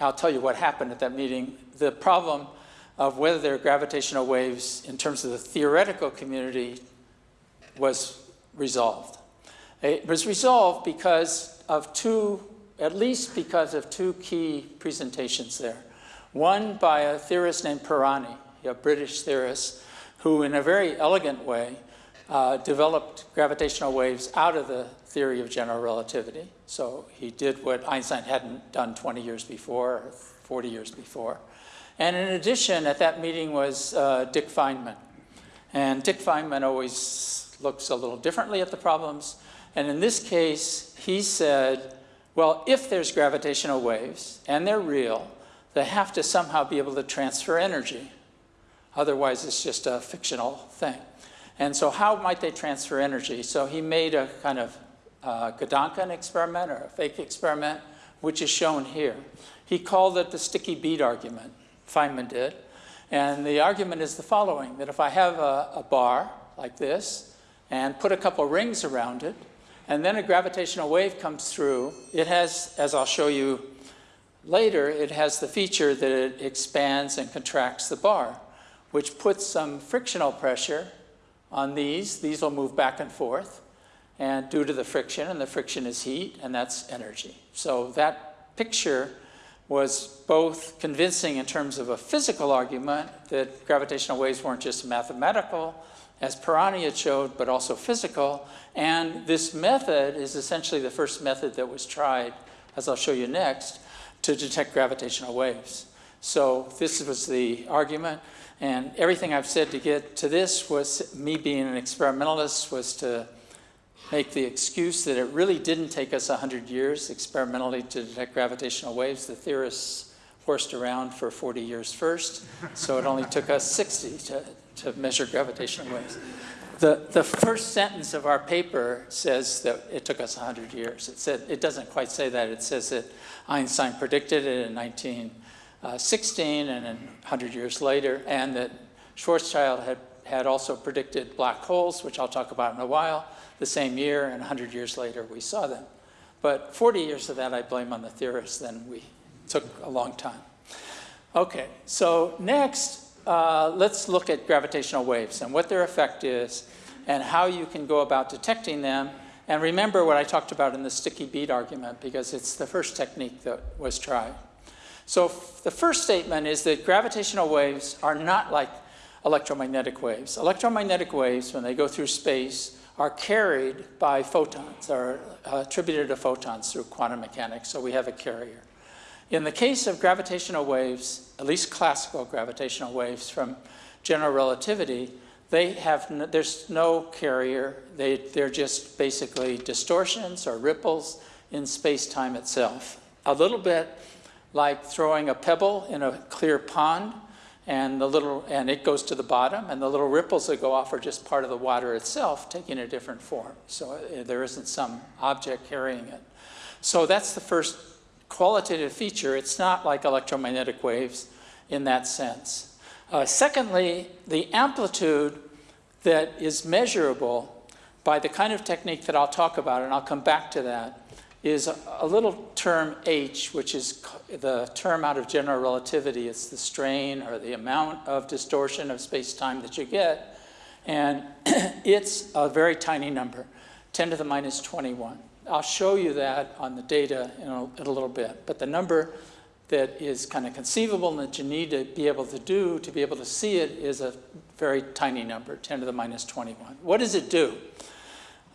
I'll tell you what happened at that meeting. The problem of whether there are gravitational waves in terms of the theoretical community was resolved. It was resolved because of two, at least because of two key presentations there. One by a theorist named Pirani, a British theorist, who in a very elegant way uh, developed gravitational waves out of the theory of general relativity. So he did what Einstein hadn't done 20 years before, or 40 years before. And in addition, at that meeting was uh, Dick Feynman. And Dick Feynman always looks a little differently at the problems. And in this case, he said, well, if there's gravitational waves, and they're real, they have to somehow be able to transfer energy. Otherwise, it's just a fictional thing. And so how might they transfer energy? So he made a kind of uh, Gedanken experiment or a fake experiment, which is shown here. He called it the sticky bead argument, Feynman did. And the argument is the following, that if I have a, a bar like this and put a couple rings around it, and then a gravitational wave comes through, it has, as I'll show you Later, it has the feature that it expands and contracts the bar, which puts some frictional pressure on these. These will move back and forth, and due to the friction, and the friction is heat, and that's energy. So that picture was both convincing in terms of a physical argument that gravitational waves weren't just mathematical, as Pirani had showed, but also physical. And this method is essentially the first method that was tried, as I'll show you next, to detect gravitational waves. So this was the argument. And everything I've said to get to this was me being an experimentalist was to make the excuse that it really didn't take us 100 years experimentally to detect gravitational waves. The theorists horsed around for 40 years first, so it only took us 60 to, to measure gravitational waves. The, the first sentence of our paper says that it took us 100 years. It, said, it doesn't quite say that. It says that Einstein predicted it in 1916 and then 100 years later, and that Schwarzschild had, had also predicted black holes, which I'll talk about in a while, the same year, and 100 years later we saw them. But 40 years of that I blame on the theorists, then we took a long time. Okay, so next, uh, let's look at gravitational waves and what their effect is and how you can go about detecting them. And remember what I talked about in the sticky bead argument because it's the first technique that was tried. So the first statement is that gravitational waves are not like electromagnetic waves. Electromagnetic waves, when they go through space, are carried by photons, are uh, attributed to photons through quantum mechanics, so we have a carrier. In the case of gravitational waves, at least classical gravitational waves from general relativity, they have there's no carrier. They, they're just basically distortions or ripples in space-time itself. A little bit like throwing a pebble in a clear pond and the little and it goes to the bottom and the little ripples that go off are just part of the water itself taking a different form. So uh, there isn't some object carrying it. So that's the first qualitative feature. It's not like electromagnetic waves in that sense. Uh, secondly the amplitude that is measurable by the kind of technique that I'll talk about and I'll come back to that is a, little term h, which is the term out of general relativity. It's the strain or the amount of distortion of space-time that you get. And it's a very tiny number, 10 to the minus 21. I'll show you that on the data in a, in a little bit. But the number that is kind of conceivable and that you need to be able to do to be able to see it is a very tiny number, 10 to the minus 21. What does it do?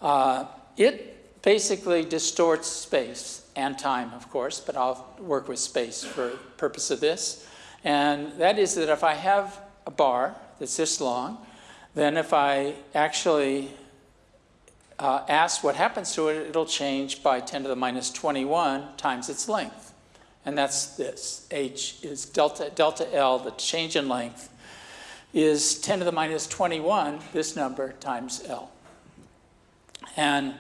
Uh, it basically distorts space and time, of course, but I'll work with space for purpose of this. And that is that if I have a bar that's this long, then if I actually uh, ask what happens to it, it'll change by 10 to the minus 21 times its length. And that's this. H is delta, delta L, the change in length, is 10 to the minus 21, this number, times L. And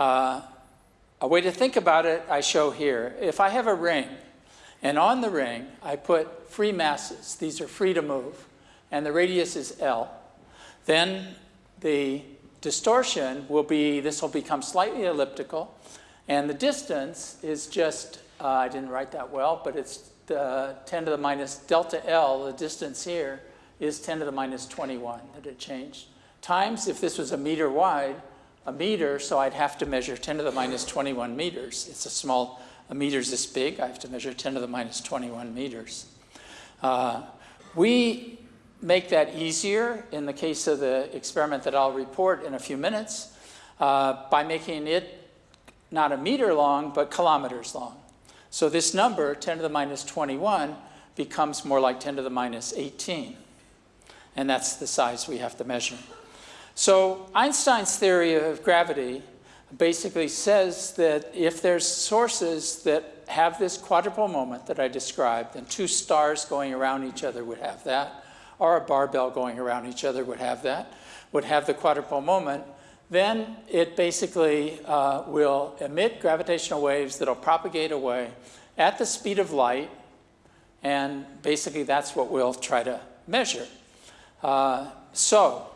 uh, a way to think about it I show here. If I have a ring, and on the ring I put free masses, these are free to move, and the radius is L, then the distortion will be, this will become slightly elliptical, and the distance is just, uh, I didn't write that well, but it's the 10 to the minus delta L, the distance here, is 10 to the minus 21 that it changed. Times, if this was a meter wide, a meter, so I'd have to measure 10 to the minus 21 meters. It's a small, a meter's this big, I have to measure 10 to the minus 21 meters. Uh, we make that easier in the case of the experiment that I'll report in a few minutes uh, by making it not a meter long, but kilometers long. So this number, 10 to the minus 21, becomes more like 10 to the minus 18. And that's the size we have to measure. So Einstein's theory of gravity basically says that if there's sources that have this quadrupole moment that I described, and two stars going around each other would have that, or a barbell going around each other would have that, would have the quadrupole moment, then it basically uh, will emit gravitational waves that'll propagate away at the speed of light, and basically that's what we'll try to measure. Uh, so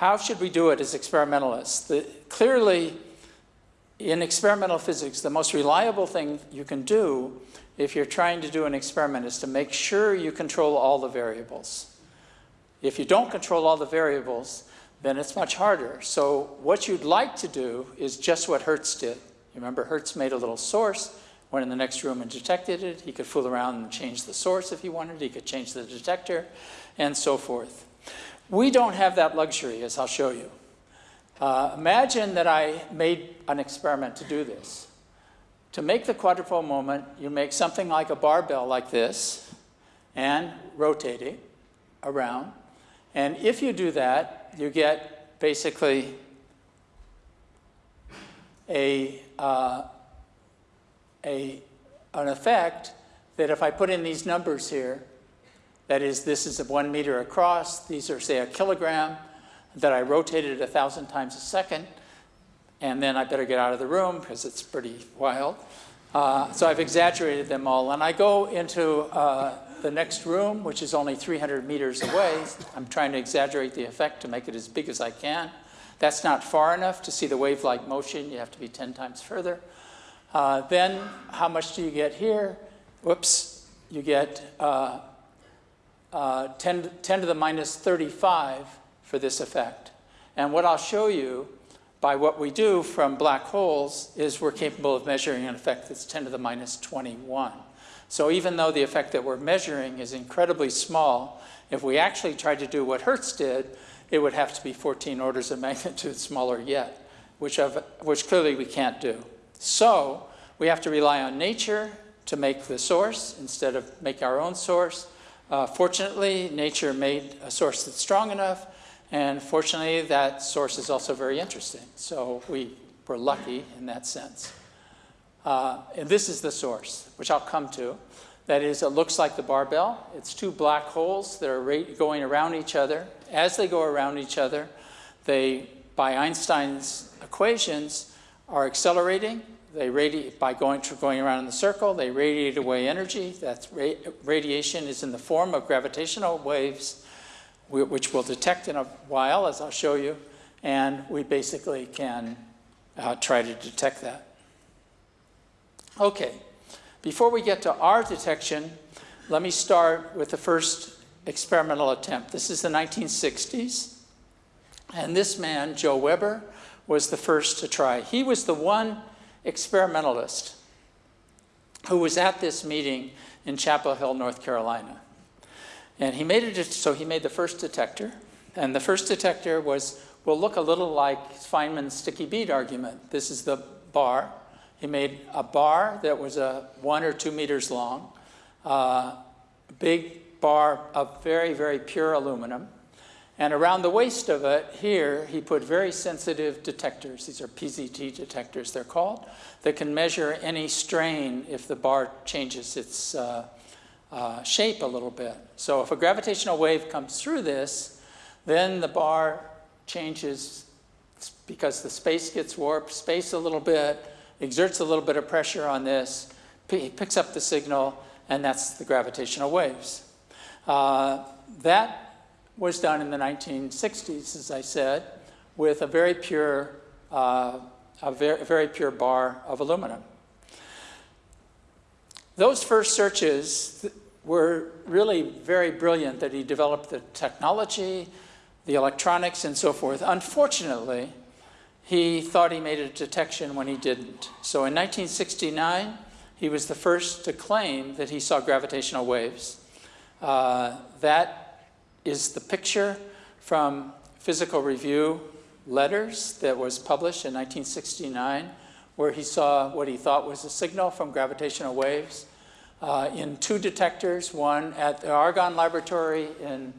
how should we do it as experimentalists? The, clearly, in experimental physics, the most reliable thing you can do if you're trying to do an experiment is to make sure you control all the variables. If you don't control all the variables, then it's much harder. So what you'd like to do is just what Hertz did. You remember Hertz made a little source, went in the next room and detected it. He could fool around and change the source if he wanted. He could change the detector and so forth. We don't have that luxury, as I'll show you. Uh, imagine that I made an experiment to do this. To make the quadrupole moment, you make something like a barbell like this and rotate it around. And if you do that, you get basically a, uh, a, an effect that if I put in these numbers here, that is, this is one meter across, these are, say, a kilogram, that I rotated a thousand times a second, and then I better get out of the room because it's pretty wild. Uh, so I've exaggerated them all. And I go into uh, the next room, which is only 300 meters away. I'm trying to exaggerate the effect to make it as big as I can. That's not far enough to see the wave-like motion. You have to be 10 times further. Uh, then how much do you get here? Whoops. You get uh, uh, 10, 10 to the minus 35 for this effect. And what I'll show you by what we do from black holes is we're capable of measuring an effect that's 10 to the minus 21. So even though the effect that we're measuring is incredibly small, if we actually tried to do what Hertz did, it would have to be 14 orders of magnitude smaller yet, which, of, which clearly we can't do. So we have to rely on nature to make the source instead of make our own source. Uh, fortunately, nature made a source that's strong enough, and fortunately, that source is also very interesting. So we were lucky in that sense. Uh, and this is the source, which I'll come to. That is, it looks like the barbell. It's two black holes that are going around each other. As they go around each other, they, by Einstein's equations, are accelerating. They radiate by going, going around in the circle. They radiate away energy. That ra radiation is in the form of gravitational waves which we'll detect in a while, as I'll show you, and we basically can uh, try to detect that. Okay, before we get to our detection, let me start with the first experimental attempt. This is the 1960s, and this man, Joe Weber, was the first to try. He was the one experimentalist who was at this meeting in Chapel Hill, North Carolina. And he made it, so he made the first detector. And the first detector was, will look a little like Feynman's sticky bead argument. This is the bar. He made a bar that was a one or two meters long, uh, big bar of very, very pure aluminum. And around the waist of it, here, he put very sensitive detectors. These are PZT detectors, they're called, that can measure any strain if the bar changes its uh, uh, shape a little bit. So if a gravitational wave comes through this, then the bar changes because the space gets warped, space a little bit, exerts a little bit of pressure on this, picks up the signal, and that's the gravitational waves. Uh, that was done in the 1960s, as I said, with a very pure, uh, a very, very pure bar of aluminum. Those first searches were really very brilliant that he developed the technology, the electronics, and so forth. Unfortunately, he thought he made a detection when he didn't. So in 1969, he was the first to claim that he saw gravitational waves. Uh, that is the picture from Physical Review letters that was published in 1969, where he saw what he thought was a signal from gravitational waves uh, in two detectors, one at the Argonne Laboratory in,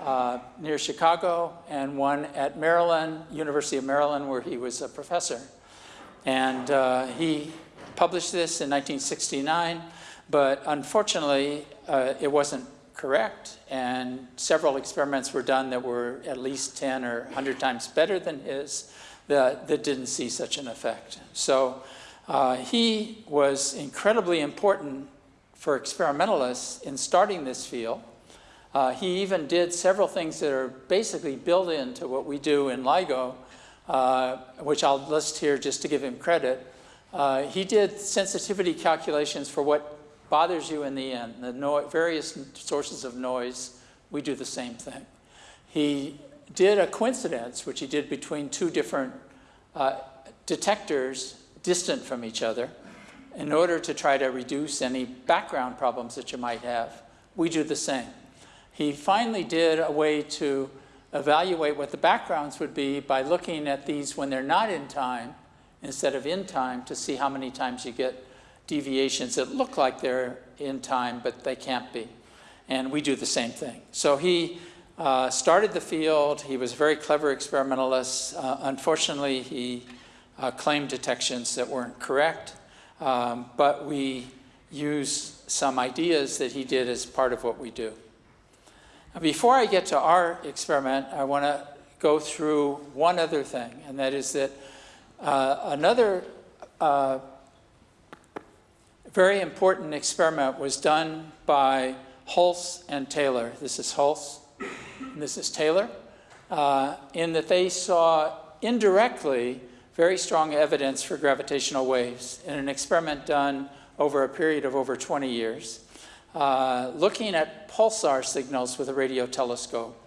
uh, near Chicago and one at Maryland, University of Maryland, where he was a professor. And uh, he published this in 1969, but unfortunately, uh, it wasn't correct, and several experiments were done that were at least 10 or 100 times better than his that, that didn't see such an effect. So uh, he was incredibly important for experimentalists in starting this field. Uh, he even did several things that are basically built into what we do in LIGO, uh, which I'll list here just to give him credit. Uh, he did sensitivity calculations for what bothers you in the end, the no various sources of noise. We do the same thing. He did a coincidence, which he did between two different uh, detectors distant from each other in order to try to reduce any background problems that you might have. We do the same. He finally did a way to evaluate what the backgrounds would be by looking at these when they're not in time instead of in time to see how many times you get deviations that look like they're in time, but they can't be. And we do the same thing. So he uh, started the field. He was a very clever experimentalist. Uh, unfortunately, he uh, claimed detections that weren't correct, um, but we use some ideas that he did as part of what we do. Now, before I get to our experiment, I want to go through one other thing, and that is that uh, another uh, very important experiment was done by Hulse and Taylor. This is Hulse, this is Taylor, uh, in that they saw indirectly very strong evidence for gravitational waves in an experiment done over a period of over 20 years, uh, looking at pulsar signals with a radio telescope.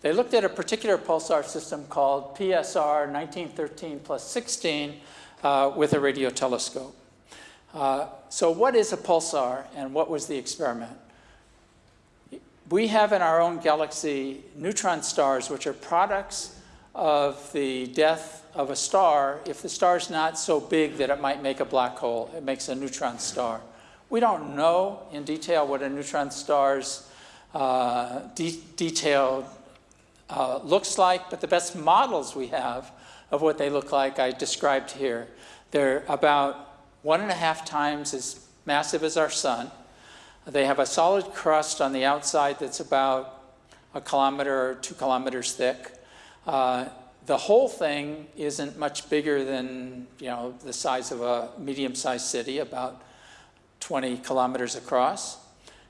They looked at a particular pulsar system called PSR 1913 plus 16 uh, with a radio telescope. Uh, so what is a pulsar and what was the experiment? We have in our own galaxy neutron stars, which are products of the death of a star if the star is not so big that it might make a black hole. It makes a neutron star. We don't know in detail what a neutron star's uh, de detailed uh, looks like, but the best models we have of what they look like I described here. They're about one and a half times as massive as our sun. They have a solid crust on the outside that's about a kilometer or two kilometers thick. Uh, the whole thing isn't much bigger than you know the size of a medium-sized city, about 20 kilometers across.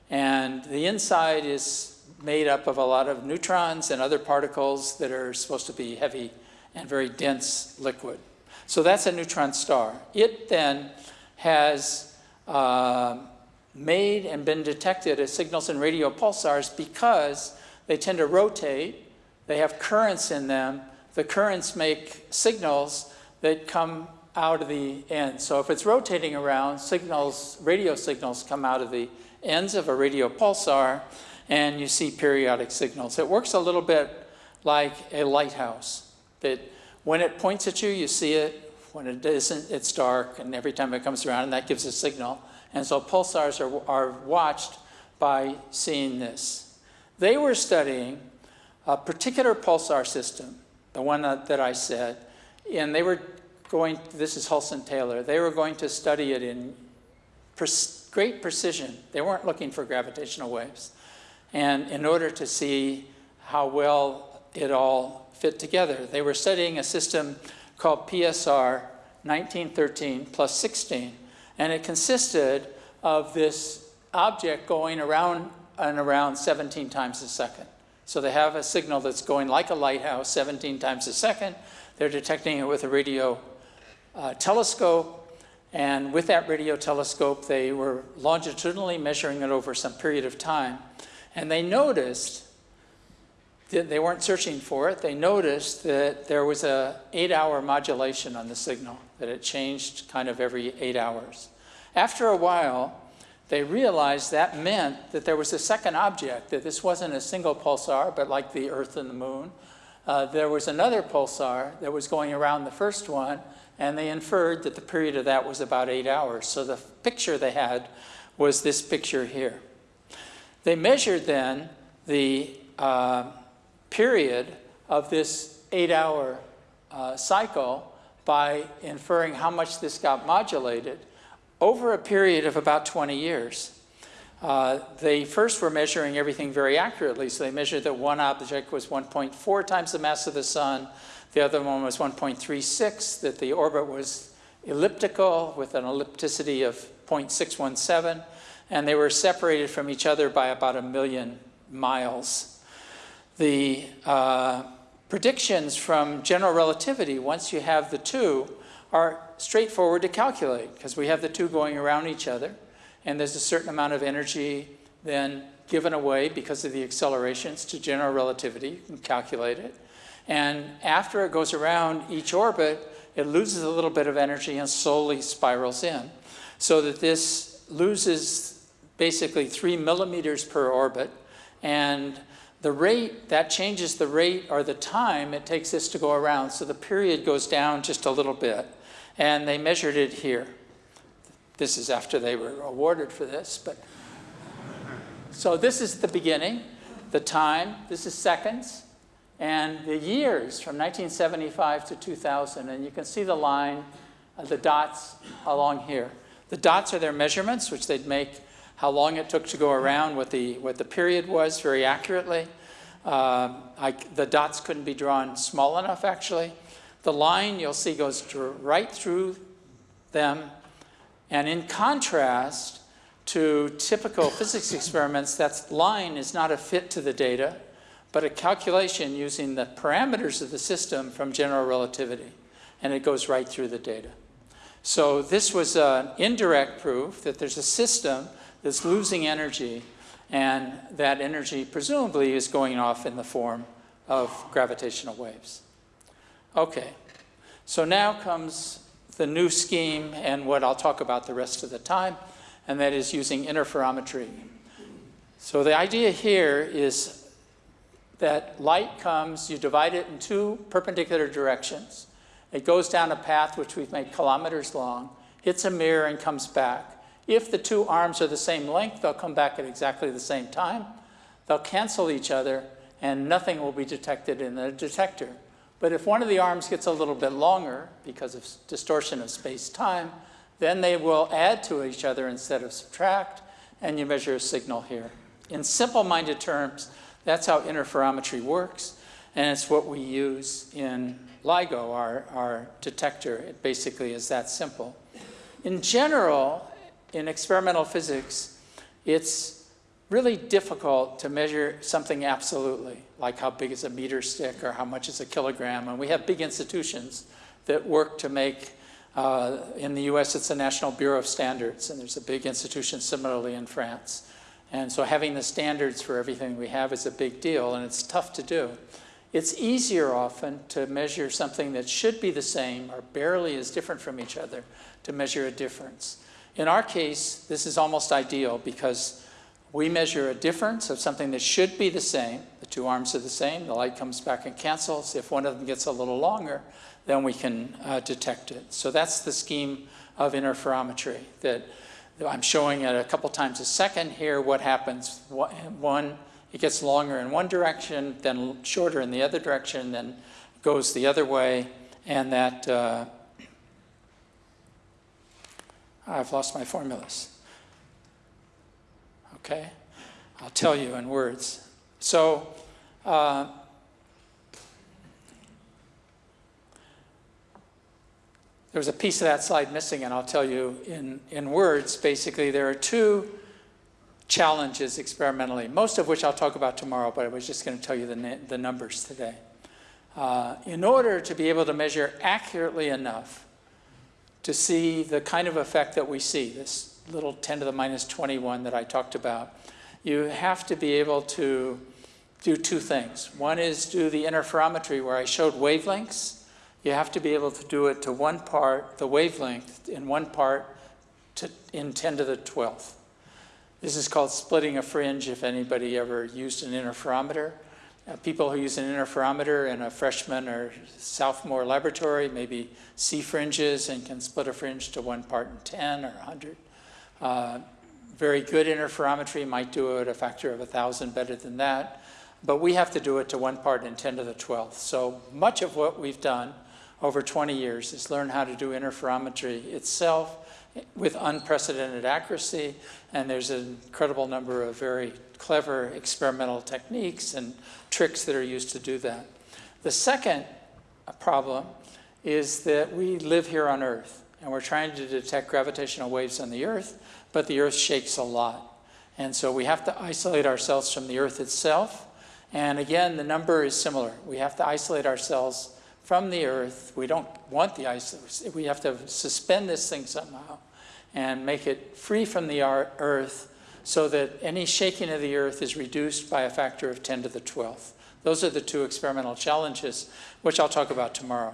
And the inside is made up of a lot of neutrons and other particles that are supposed to be heavy and very dense liquid. So that's a neutron star. It then has uh, made and been detected as signals in radio pulsars because they tend to rotate, they have currents in them, the currents make signals that come out of the end. So if it's rotating around, signals, radio signals come out of the ends of a radio pulsar and you see periodic signals. It works a little bit like a lighthouse, that when it points at you, you see it. When it isn't, it's dark, and every time it comes around, and that gives a signal. And so pulsars are, are watched by seeing this. They were studying a particular pulsar system, the one that, that I said, and they were going, this is Hulse Taylor, they were going to study it in great precision. They weren't looking for gravitational waves. And in order to see how well it all fit together, they were studying a system called PSR 1913 plus 16 and it consisted of this object going around and around 17 times a second. So they have a signal that's going like a lighthouse 17 times a second. They're detecting it with a radio uh, telescope. And with that radio telescope, they were longitudinally measuring it over some period of time. And they noticed they weren't searching for it. They noticed that there was a eight hour modulation on the signal, that it changed kind of every eight hours. After a while, they realized that meant that there was a second object, that this wasn't a single pulsar, but like the Earth and the Moon. Uh, there was another pulsar that was going around the first one, and they inferred that the period of that was about eight hours. So the picture they had was this picture here. They measured then the uh, period of this eight-hour uh, cycle by inferring how much this got modulated over a period of about 20 years. Uh, they first were measuring everything very accurately, so they measured that one object was 1.4 times the mass of the sun, the other one was 1.36, that the orbit was elliptical with an ellipticity of 0.617, and they were separated from each other by about a million miles. The uh, predictions from general relativity, once you have the two, are straightforward to calculate because we have the two going around each other and there's a certain amount of energy then given away because of the accelerations to general relativity. You can calculate it. And after it goes around each orbit, it loses a little bit of energy and slowly spirals in. So that this loses basically three millimeters per orbit. And the rate, that changes the rate or the time it takes this to go around. So the period goes down just a little bit. And they measured it here. This is after they were awarded for this. But So this is the beginning, the time. This is seconds. And the years from 1975 to 2000. And you can see the line, uh, the dots along here. The dots are their measurements, which they'd make how long it took to go around, what the, what the period was very accurately. Uh, I, the dots couldn't be drawn small enough, actually. The line, you'll see, goes right through them. And in contrast to typical physics experiments, that line is not a fit to the data, but a calculation using the parameters of the system from general relativity. And it goes right through the data. So this was an indirect proof that there's a system that's losing energy, and that energy presumably is going off in the form of gravitational waves. Okay, so now comes the new scheme and what I'll talk about the rest of the time, and that is using interferometry. So the idea here is that light comes, you divide it in two perpendicular directions. It goes down a path which we've made kilometers long, hits a mirror and comes back. If the two arms are the same length, they'll come back at exactly the same time. They'll cancel each other, and nothing will be detected in the detector. But if one of the arms gets a little bit longer because of distortion of space-time, then they will add to each other instead of subtract, and you measure a signal here. In simple-minded terms, that's how interferometry works, and it's what we use in LIGO, our, our detector. It basically is that simple. In general, in experimental physics, it's really difficult to measure something absolutely, like how big is a meter stick or how much is a kilogram. And we have big institutions that work to make, uh, in the US, it's the National Bureau of Standards, and there's a big institution similarly in France. And so having the standards for everything we have is a big deal, and it's tough to do. It's easier often to measure something that should be the same or barely is different from each other to measure a difference. In our case, this is almost ideal because we measure a difference of something that should be the same. The two arms are the same. The light comes back and cancels. If one of them gets a little longer, then we can uh, detect it. So that's the scheme of interferometry that I'm showing at a couple times a second here what happens. One, it gets longer in one direction, then shorter in the other direction, then goes the other way, and that uh, I've lost my formulas. Okay? I'll tell you in words. So, uh, was a piece of that slide missing, and I'll tell you in, in words. Basically, there are two challenges experimentally, most of which I'll talk about tomorrow, but I was just going to tell you the, the numbers today. Uh, in order to be able to measure accurately enough to see the kind of effect that we see, this little 10 to the minus 21 that I talked about, you have to be able to do two things. One is do the interferometry where I showed wavelengths. You have to be able to do it to one part, the wavelength in one part to, in 10 to the 12th. This is called splitting a fringe if anybody ever used an interferometer. Uh, people who use an interferometer in a freshman or sophomore laboratory maybe see fringes and can split a fringe to one part in 10 or 100. Uh, very good interferometry might do it a factor of 1,000 better than that. But we have to do it to one part in 10 to the 12th. So much of what we've done over 20 years is learn how to do interferometry itself with unprecedented accuracy. And there's an incredible number of very clever experimental techniques and tricks that are used to do that. The second problem is that we live here on Earth and we're trying to detect gravitational waves on the Earth, but the Earth shakes a lot. And so we have to isolate ourselves from the Earth itself. And again, the number is similar. We have to isolate ourselves from the Earth. We don't want the ice. We have to suspend this thing somehow and make it free from the Earth so that any shaking of the Earth is reduced by a factor of 10 to the 12th. Those are the two experimental challenges, which I'll talk about tomorrow.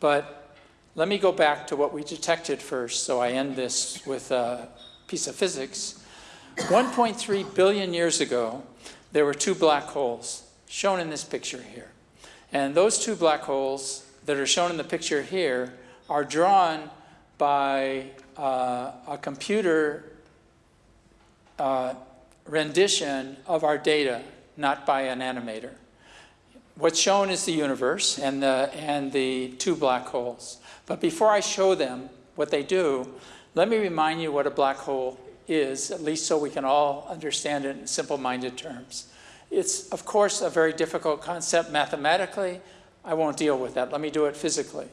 But let me go back to what we detected first, so I end this with a piece of physics. 1.3 billion years ago, there were two black holes shown in this picture here. And those two black holes that are shown in the picture here are drawn by uh, a computer uh, rendition of our data, not by an animator. What's shown is the universe and the, and the two black holes. But before I show them what they do, let me remind you what a black hole is, at least so we can all understand it in simple-minded terms. It's, of course, a very difficult concept mathematically. I won't deal with that. Let me do it physically.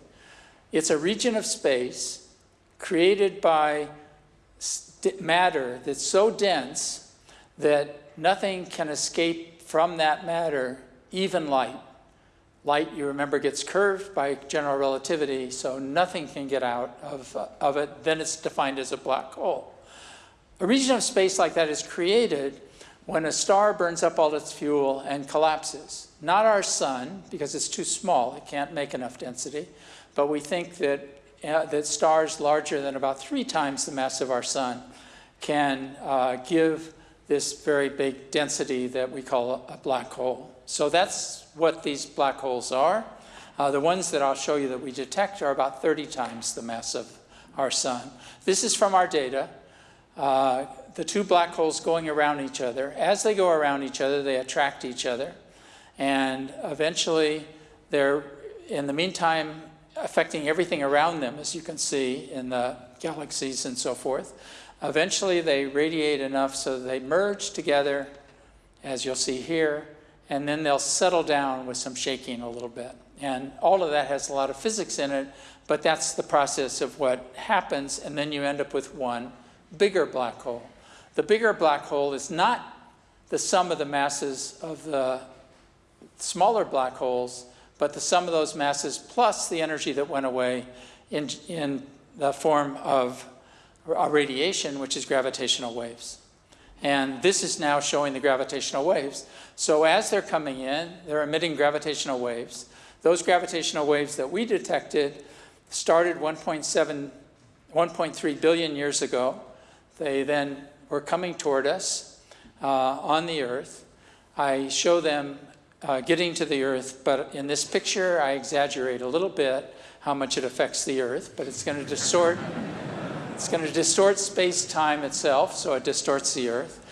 It's a region of space created by matter that's so dense that nothing can escape from that matter, even light. Light, you remember, gets curved by general relativity, so nothing can get out of, of it. Then it's defined as a black hole. A region of space like that is created when a star burns up all its fuel and collapses. Not our sun, because it's too small, it can't make enough density, but we think that, uh, that stars larger than about three times the mass of our sun can uh, give this very big density that we call a, black hole. So that's what these black holes are. Uh, the ones that I'll show you that we detect are about 30 times the mass of our sun. This is from our data. The two black holes going around each other. As they go around each other, they attract each other. And eventually, they're, in the meantime, affecting everything around them, as you can see in the galaxies and so forth. Eventually, they radiate enough so they merge together, as you'll see here, and then they'll settle down with some shaking a little bit. And all of that has a lot of physics in it, but that's the process of what happens, and then you end up with one bigger black hole. The bigger black hole is not the sum of the masses of the smaller black holes, but the sum of those masses plus the energy that went away in, in the form of radiation, which is gravitational waves. And this is now showing the gravitational waves. So as they're coming in, they're emitting gravitational waves. Those gravitational waves that we detected started 1.7, 1.3 billion years ago. They then were coming toward us uh, on the Earth. I show them uh, getting to the Earth, but in this picture I exaggerate a little bit how much it affects the Earth, but it's going to distort it's going to distort space-time itself, so it distorts the Earth.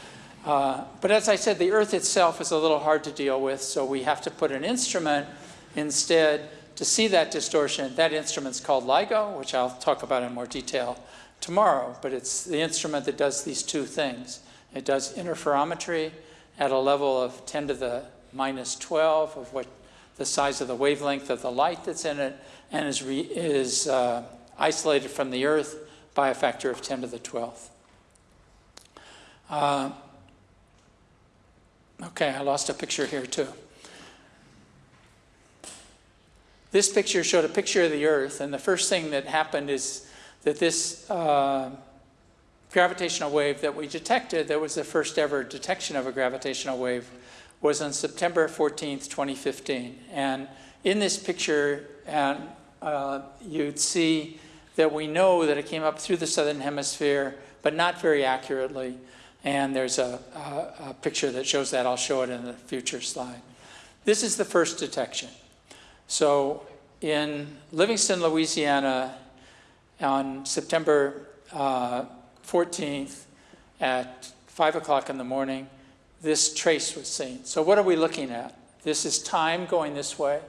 Uh, but as I said, the Earth itself is a little hard to deal with, so we have to put an instrument instead to see that distortion. That instrument's called LIGO, which I'll talk about in more detail tomorrow, but it's the instrument that does these two things. It does interferometry at a level of 10 to the minus 12 of what the size of the wavelength of the light that's in it, and is, re, is uh, isolated from the Earth by a factor of 10 to the 12th. Uh, okay, I lost a picture here too. This picture showed a picture of the Earth, and the first thing that happened is that this uh, gravitational wave that we detected, that was the first ever detection of a gravitational wave, was on September 14th, 2015. And in this picture, and uh, you'd see that we know that it came up through the southern hemisphere, but not very accurately. And there's a, a, a picture that shows that. I'll show it in a future slide. This is the first detection. So in Livingston, Louisiana, on September uh, 14th at 5 o'clock in the morning, this trace was seen. So what are we looking at? This is time going this way.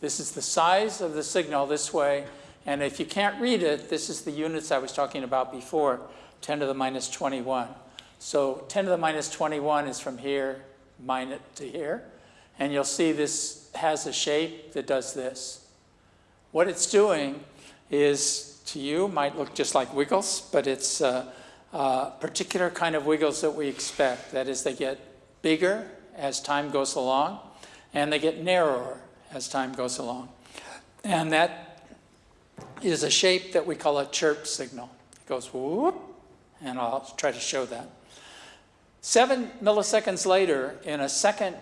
This is the size of the signal this way. And if you can't read it, this is the units I was talking about before, 10 to the minus 21. So 10 to the minus 21 is from here minus to here. And you'll see this has a shape that does this. What it's doing is, to you, might look just like wiggles, but it's a, a particular kind of wiggles that we expect. That is, they get bigger as time goes along, and they get narrower as time goes along. And that is a shape that we call a chirp signal. It goes whoop, and I'll try to show that. Seven milliseconds later, in a second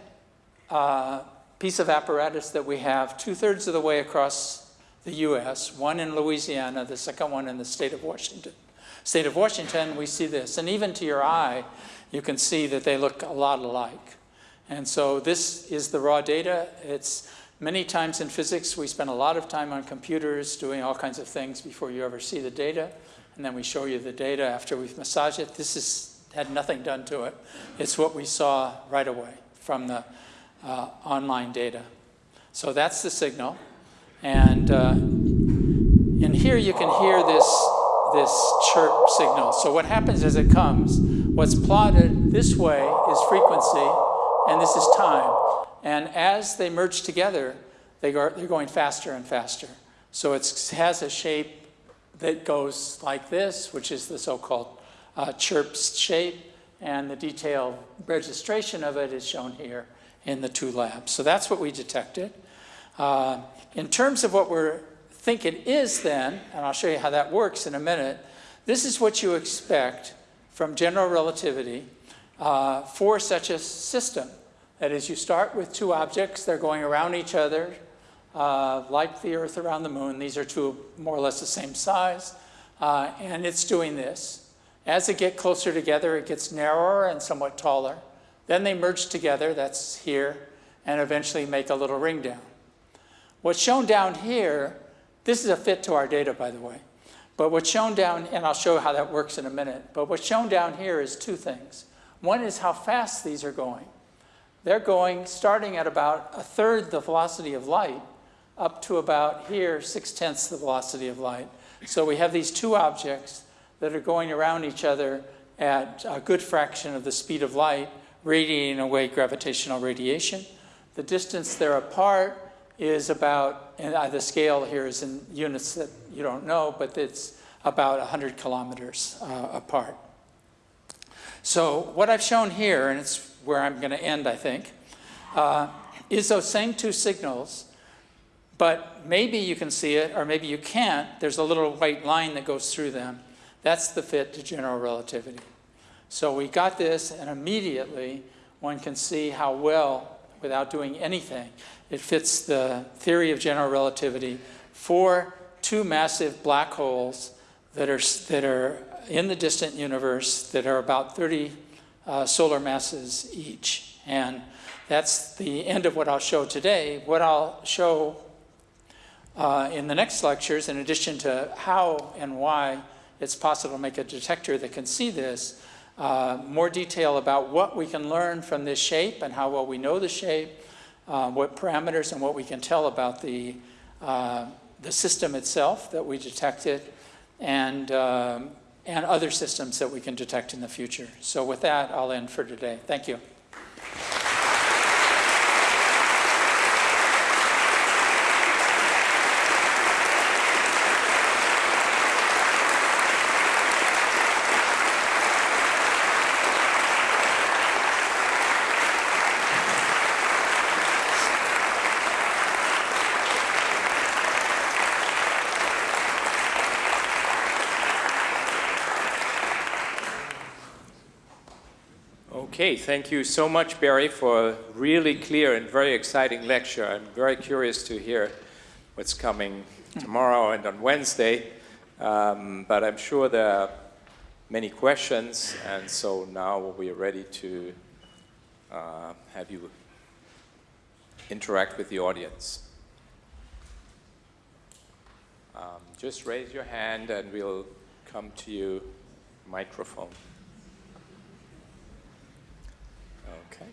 uh, piece of apparatus that we have two-thirds of the way across the U.S., one in Louisiana, the second one in the state of Washington. State of Washington, we see this. And even to your eye, you can see that they look a lot alike. And so this is the raw data. It's many times in physics, we spend a lot of time on computers doing all kinds of things before you ever see the data. And then we show you the data after we've massaged it. This is, had nothing done to it. It's what we saw right away from the uh, online data. So that's the signal. And uh, in here you can hear this, this chirp signal. So what happens as it comes, what's plotted this way is frequency, and this is time. And as they merge together, they are, they're going faster and faster. So it has a shape that goes like this, which is the so-called uh, chirp shape, and the detailed registration of it is shown here in the two labs. So that's what we detected. Uh, in terms of what we're think it is then, and I'll show you how that works in a minute, this is what you expect from general relativity uh, for such a system. That is, you start with two objects, they're going around each other, uh, like the Earth around the Moon. These are two more or less the same size, uh, and it's doing this. As they get closer together, it gets narrower and somewhat taller. Then they merge together, that's here, and eventually make a little ring down. What's shown down here, this is a fit to our data, by the way. But what's shown down, and I'll show how that works in a minute, but what's shown down here is two things. One is how fast these are going. They're going, starting at about a third the velocity of light, up to about here, six-tenths the velocity of light. So we have these two objects that are going around each other at a good fraction of the speed of light, radiating away gravitational radiation. The distance they're apart is about, and the scale here is in units that you don't know, but it's about 100 kilometers uh, apart. So what I've shown here, and it's where I'm going to end, I think, uh, is those same two signals, but maybe you can see it, or maybe you can't. There's a little white line that goes through them. That's the fit to general relativity. So we got this, and immediately one can see how well, without doing anything, it fits the theory of general relativity for two massive black holes that are, that are in the distant universe that are about 30 uh, solar masses each. And that's the end of what I'll show today. What I'll show uh, in the next lectures, in addition to how and why it's possible to make a detector that can see this, uh, more detail about what we can learn from this shape and how well we know the shape, uh, what parameters and what we can tell about the, uh, the system itself that we detected, and, um, and other systems that we can detect in the future. So with that, I'll end for today. Thank you. Okay, thank you so much, Barry, for a really clear and very exciting lecture. I'm very curious to hear what's coming tomorrow and on Wednesday, um, but I'm sure there are many questions, and so now we are ready to uh, have you interact with the audience. Um, just raise your hand and we'll come to you, microphone. Okay.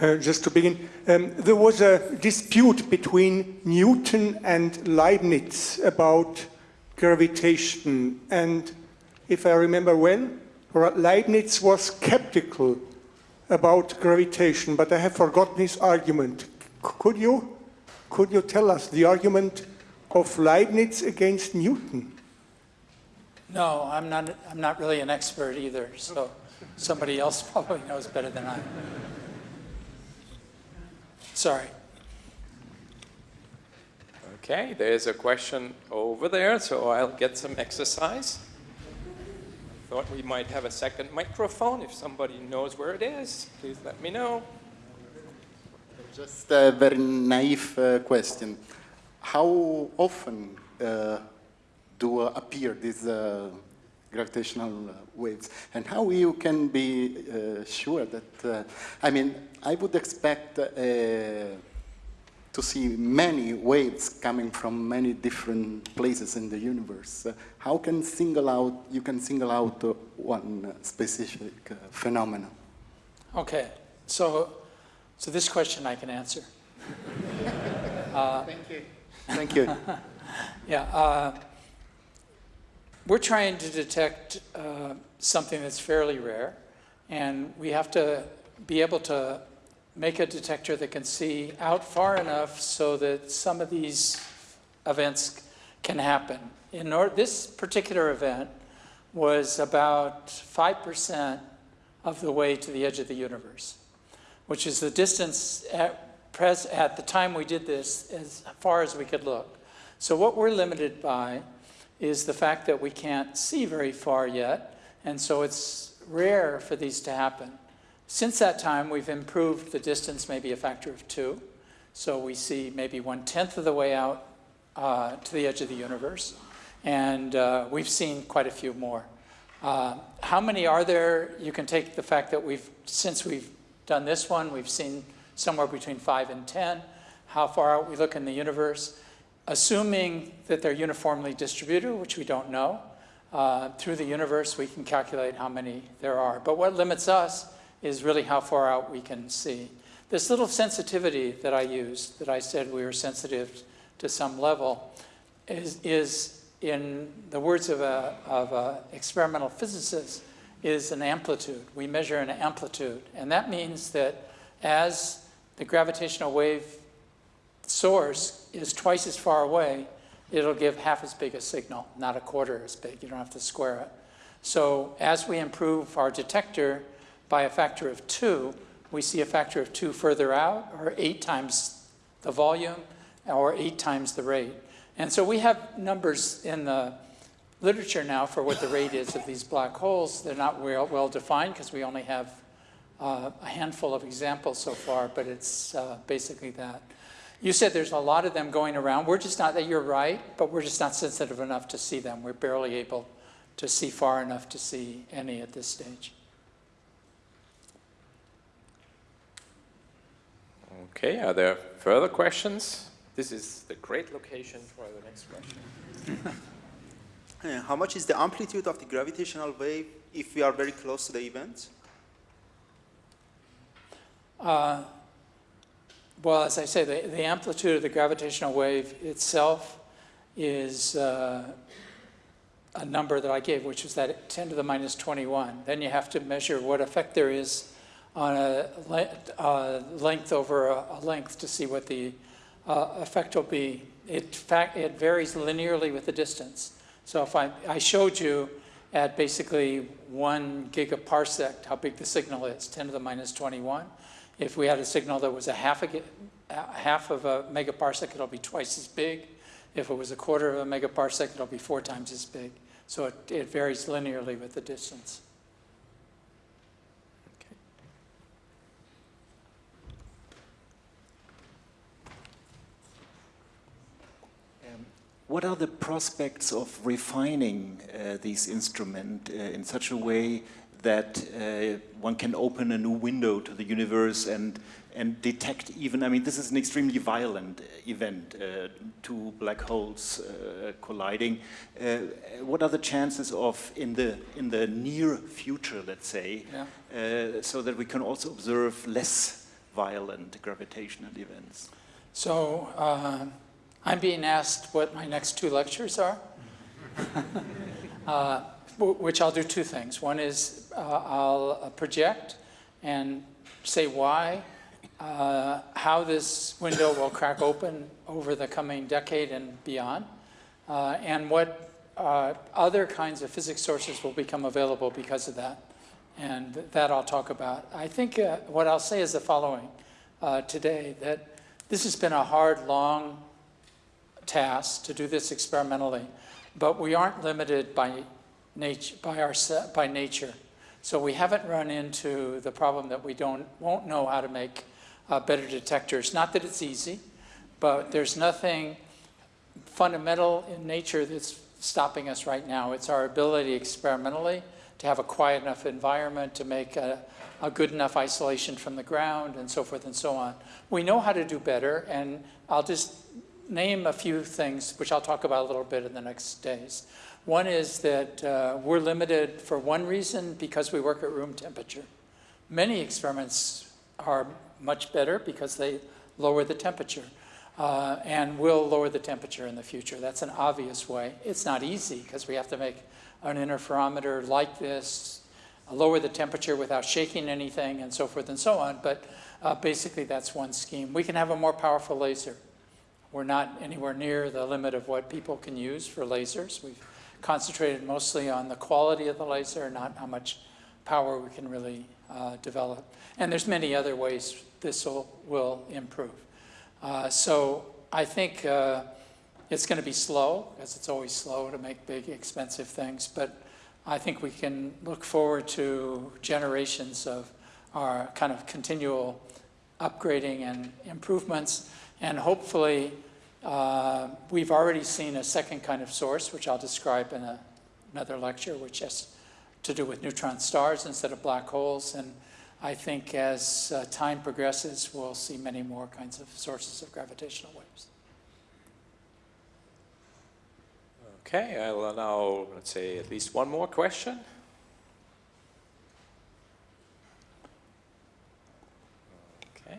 Uh, just to begin, um, there was a dispute between Newton and Leibniz about gravitation. And if I remember well, Leibniz was skeptical about gravitation, but I have forgotten his argument. Could you, could you tell us the argument of Leibniz against Newton? No, I'm not, I'm not really an expert either, so somebody else probably knows better than I. Sorry. Okay, there's a question over there, so I'll get some exercise. I thought we might have a second microphone. If somebody knows where it is, please let me know. Just a very naive uh, question. How often uh, do uh, appear these uh, gravitational uh, waves? And how you can be uh, sure that, uh, I mean, I would expect uh, to see many waves coming from many different places in the universe. Uh, how can single out, you can single out uh, one uh, specific uh, phenomenon? Okay, so, so this question I can answer. Thank you. Thank you. Yeah, uh, we're trying to detect uh, something that's fairly rare, and we have to be able to make a detector that can see out far enough so that some of these events can happen. In or- this particular event was about 5% of the way to the edge of the universe, which is the distance at, pres- at the time we did this as far as we could look. So what we're limited by is the fact that we can't see very far yet, and so it's rare for these to happen. Since that time, we've improved the distance maybe a factor of two, so we see maybe one-tenth of the way out uh, to the edge of the universe, and uh, we've seen quite a few more. Uh, how many are there? You can take the fact that we've, since we've done this one, we've seen somewhere between five and 10, how far out we look in the universe assuming that they're uniformly distributed, which we don't know, uh, through the universe we can calculate how many there are. But what limits us is really how far out we can see. This little sensitivity that I used, that I said we were sensitive to some level, is, is in the words of a, of a experimental physicist, is an amplitude. We measure an amplitude. And that means that as the gravitational wave source is twice as far away, it'll give half as big a signal, not a quarter as big. You don't have to square it. So as we improve our detector by a factor of two, we see a factor of two further out, or eight times the volume, or eight times the rate. And so we have numbers in the literature now for what the rate is of these black holes. They're not well, well defined because we only have uh, a handful of examples so far, but it's uh, basically that. You said there's a lot of them going around. We're just not, that you're right, but we're just not sensitive enough to see them. We're barely able to see far enough to see any at this stage. Okay, are there further questions? This is the great location for the next question. How much is the amplitude of the gravitational wave if we are very close to the event? Uh, well, as I say, the, the amplitude of the gravitational wave itself is uh, a number that I gave, which was that 10 to the minus 21. Then you have to measure what effect there is on a le uh, length over a, a, length to see what the uh, effect will be. It, fact, it varies linearly with the distance. So if I, I showed you at basically one gigaparsec how big the signal is, 10 to the minus 21. If we had a signal that was a half, a, half of a megaparsec, it'll be twice as big. If it was a quarter of a megaparsec, it'll be four times as big. So it, it varies linearly with the distance. Um, what are the prospects of refining uh, these instruments uh, in such a way that uh, one can open a new window to the universe and and detect even I mean this is an extremely violent event uh, two black holes uh, colliding. Uh, what are the chances of in the in the near future let's say yeah. Uh, so that we can also observe less violent gravitational events? So uh, I'm being asked what my next two lectures are which I'll do two things. One is uh, I'll uh, project and say why, uh, how this window will crack open over the coming decade and beyond, uh, and what uh, other kinds of physics sources will become available because of that. And that I'll talk about. I think uh, what I'll say is the following today, that this has been a hard, long task to do this experimentally, but we aren't limited by nature, by, our, by nature. So we haven't run into the problem that we don't, won't know how to make uh, better detectors. Not that it's easy, but there's nothing fundamental in nature that's stopping us right now. It's our ability experimentally to have a quiet enough environment to make a, a good enough isolation from the ground and so forth and so on. We know how to do better, and I'll just name a few things, which I'll talk about a little bit in the next days. One is that uh, we're limited for one reason because we work at room temperature. Many experiments are much better because they lower the temperature. Uh, and will lower the temperature in the future. That's an obvious way. It's not easy because we have to make an interferometer like this, lower the temperature without shaking anything and so forth and so on. But uh, basically that's one scheme. We can have a more powerful laser. We're not anywhere near the limit of what people can use for lasers. We've concentrated mostly on the quality of the laser, not how much power we can really uh, develop. And there's many other ways this will, will improve. Uh, so I think uh, it's going to be slow, as it's always slow to make big, expensive things, but I think we can look forward to generations of our kind of continual upgrading and improvements, and hopefully uh, we've already seen a second kind of source, which I'll describe in a, another lecture, which has to do with neutron stars instead of black holes, and I think as uh, time progresses, we'll see many more kinds of sources of gravitational waves. Okay, I'll allow, let's say, at least one more question. Okay.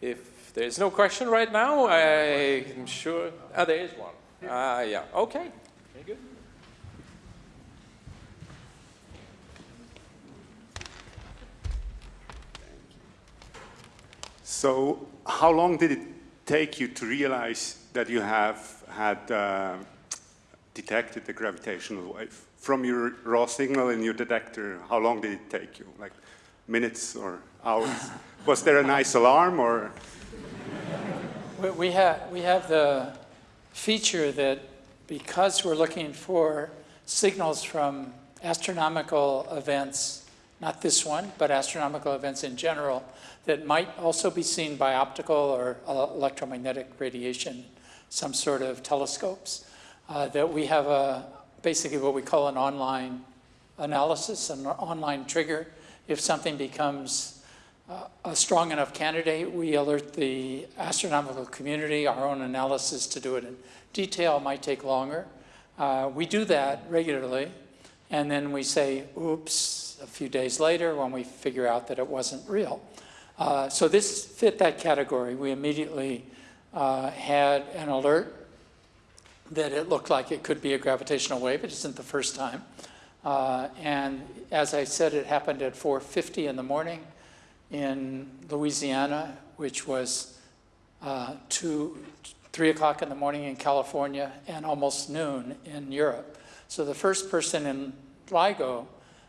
If there's no question right now, I'm sure, ah, there is one. Uh, yeah, okay. So how long did it take you to realize that you have had uh, detected the gravitational wave? From your raw signal in your detector, how long did it take you? Like minutes or hours? Was there a nice alarm or? We have, we have the feature that because we're looking for signals from astronomical events, not this one, but astronomical events in general, that might also be seen by optical or electromagnetic radiation, some sort of telescopes, uh, that we have a, basically what we call an online analysis, an online trigger. If something becomes a strong enough candidate, we alert the astronomical community, our own analysis to do it in detail might take longer. Uh, we do that regularly, and then we say, oops, a few days later when we figure out that it wasn't real. Uh, so this fit that category. We immediately uh, had an alert that it looked like it could be a gravitational wave. It isn't the first time. Uh, and as I said, it happened at 4.50 in the morning in Louisiana, which was uh, 2, 3 o'clock in the morning in California and almost noon in Europe. So the first person in LIGO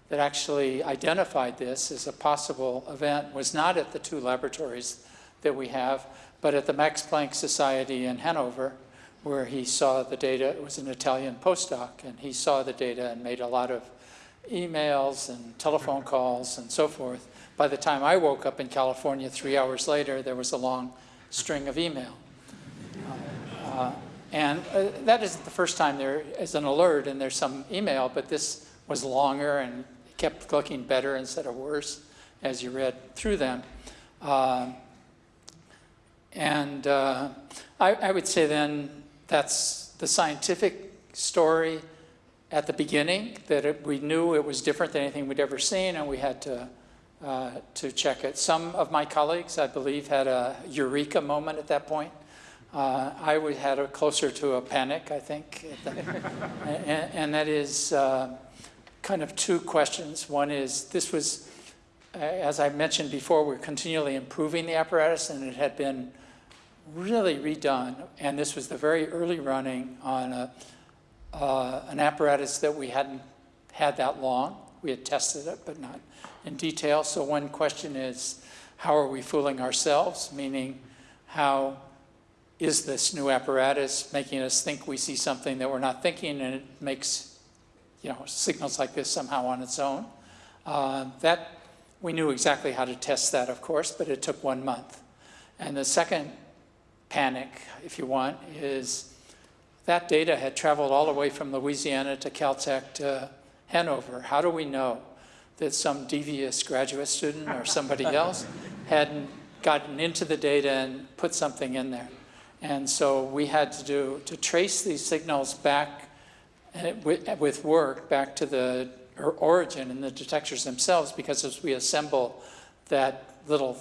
that actually identified this as a possible event was not at the two laboratories that we have, but at the Max Planck Society in Hanover, where he saw the data. It was an Italian postdoc, and he saw the data and made a lot of emails and telephone calls and so forth. By the time I woke up in California three hours later, there was a long string of email. Uh, uh, and uh, that isn't the first time there is an alert and there's some email, but this was longer and kept looking better instead of worse as you read through them. Uh, and uh, I, I, would say then that's the scientific story at the beginning, that it, we knew it was different than anything we'd ever seen, and we had to, uh, to check it. Some of my colleagues, I believe, had a eureka moment at that point. Uh, I would had a closer to a panic, I think, and, and, that is uh, kind of two questions. One is, this was, as I mentioned before, we're continually improving the apparatus and it had been really redone. And this was the very early running on a, uh, an apparatus that we hadn't had that long. We had tested it, but not in detail. So one question is, how are we fooling ourselves? Meaning, how is this new apparatus making us think we see something that we're not thinking and it makes you know, signals like this somehow on its own. Uh, that we knew exactly how to test that, of course, but it took one month. And the second panic, if you want, is that data had traveled all the way from Louisiana to Caltech to Hanover. How do we know that some devious graduate student or somebody else hadn't gotten into the data and put something in there? And so we had to do, to trace these signals back with, with work back to the origin and the detectors themselves, because as we assemble that little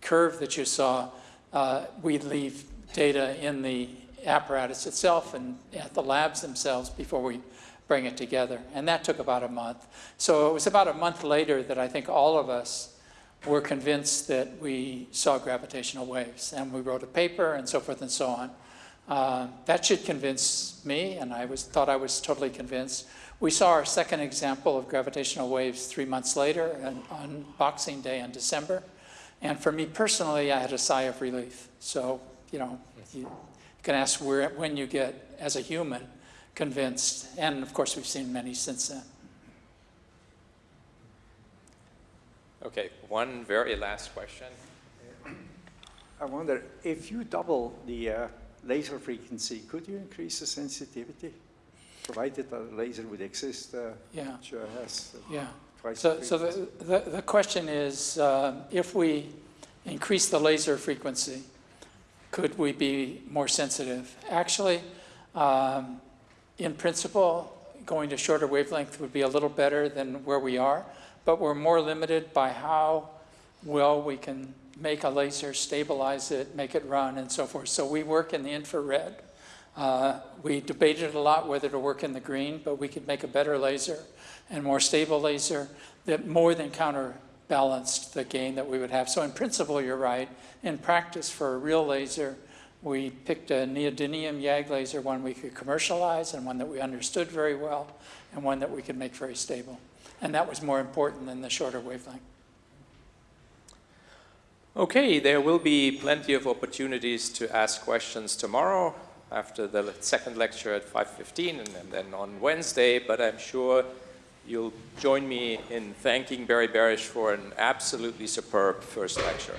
curve that you saw, uh, we leave data in the apparatus itself and at the labs themselves before we bring it together. And that took about a month. So it was about a month later that I think all of us were convinced that we saw gravitational waves. And we wrote a paper and so forth and so on. Uh, that should convince me, and I was, thought I was totally convinced. We saw our second example of gravitational waves three months later on, on Boxing Day in December. And for me personally, I had a sigh of relief. So, you know, you can ask where, when you get, as a human, convinced. And of course, we've seen many since then. Okay, one very last question. I wonder, if you double the uh, laser frequency, could you increase the sensitivity? Provided that a laser would exist, uh, Yeah. which uh, has uh, Yeah. So, the so the, the, the question is, um, if we increase the laser frequency, could we be more sensitive? Actually, um, in principle, going to shorter wavelength would be a little better than where we are, but we're more limited by how well we can make a laser, stabilize it, make it run, and so forth. So we work in the infrared. Uh, we debated a lot whether to work in the green, but we could make a better laser and more stable laser that more than counterbalanced the gain that we would have. So in principle, you're right. In practice, for a real laser, we picked a neodymium YAG laser, one we could commercialize and one that we understood very well, and one that we could make very stable. And that was more important than the shorter wavelength. Okay, there will be plenty of opportunities to ask questions tomorrow after the second lecture at 5.15 and, then on Wednesday, but I'm sure you'll join me in thanking Barry Barish for an absolutely superb first lecture.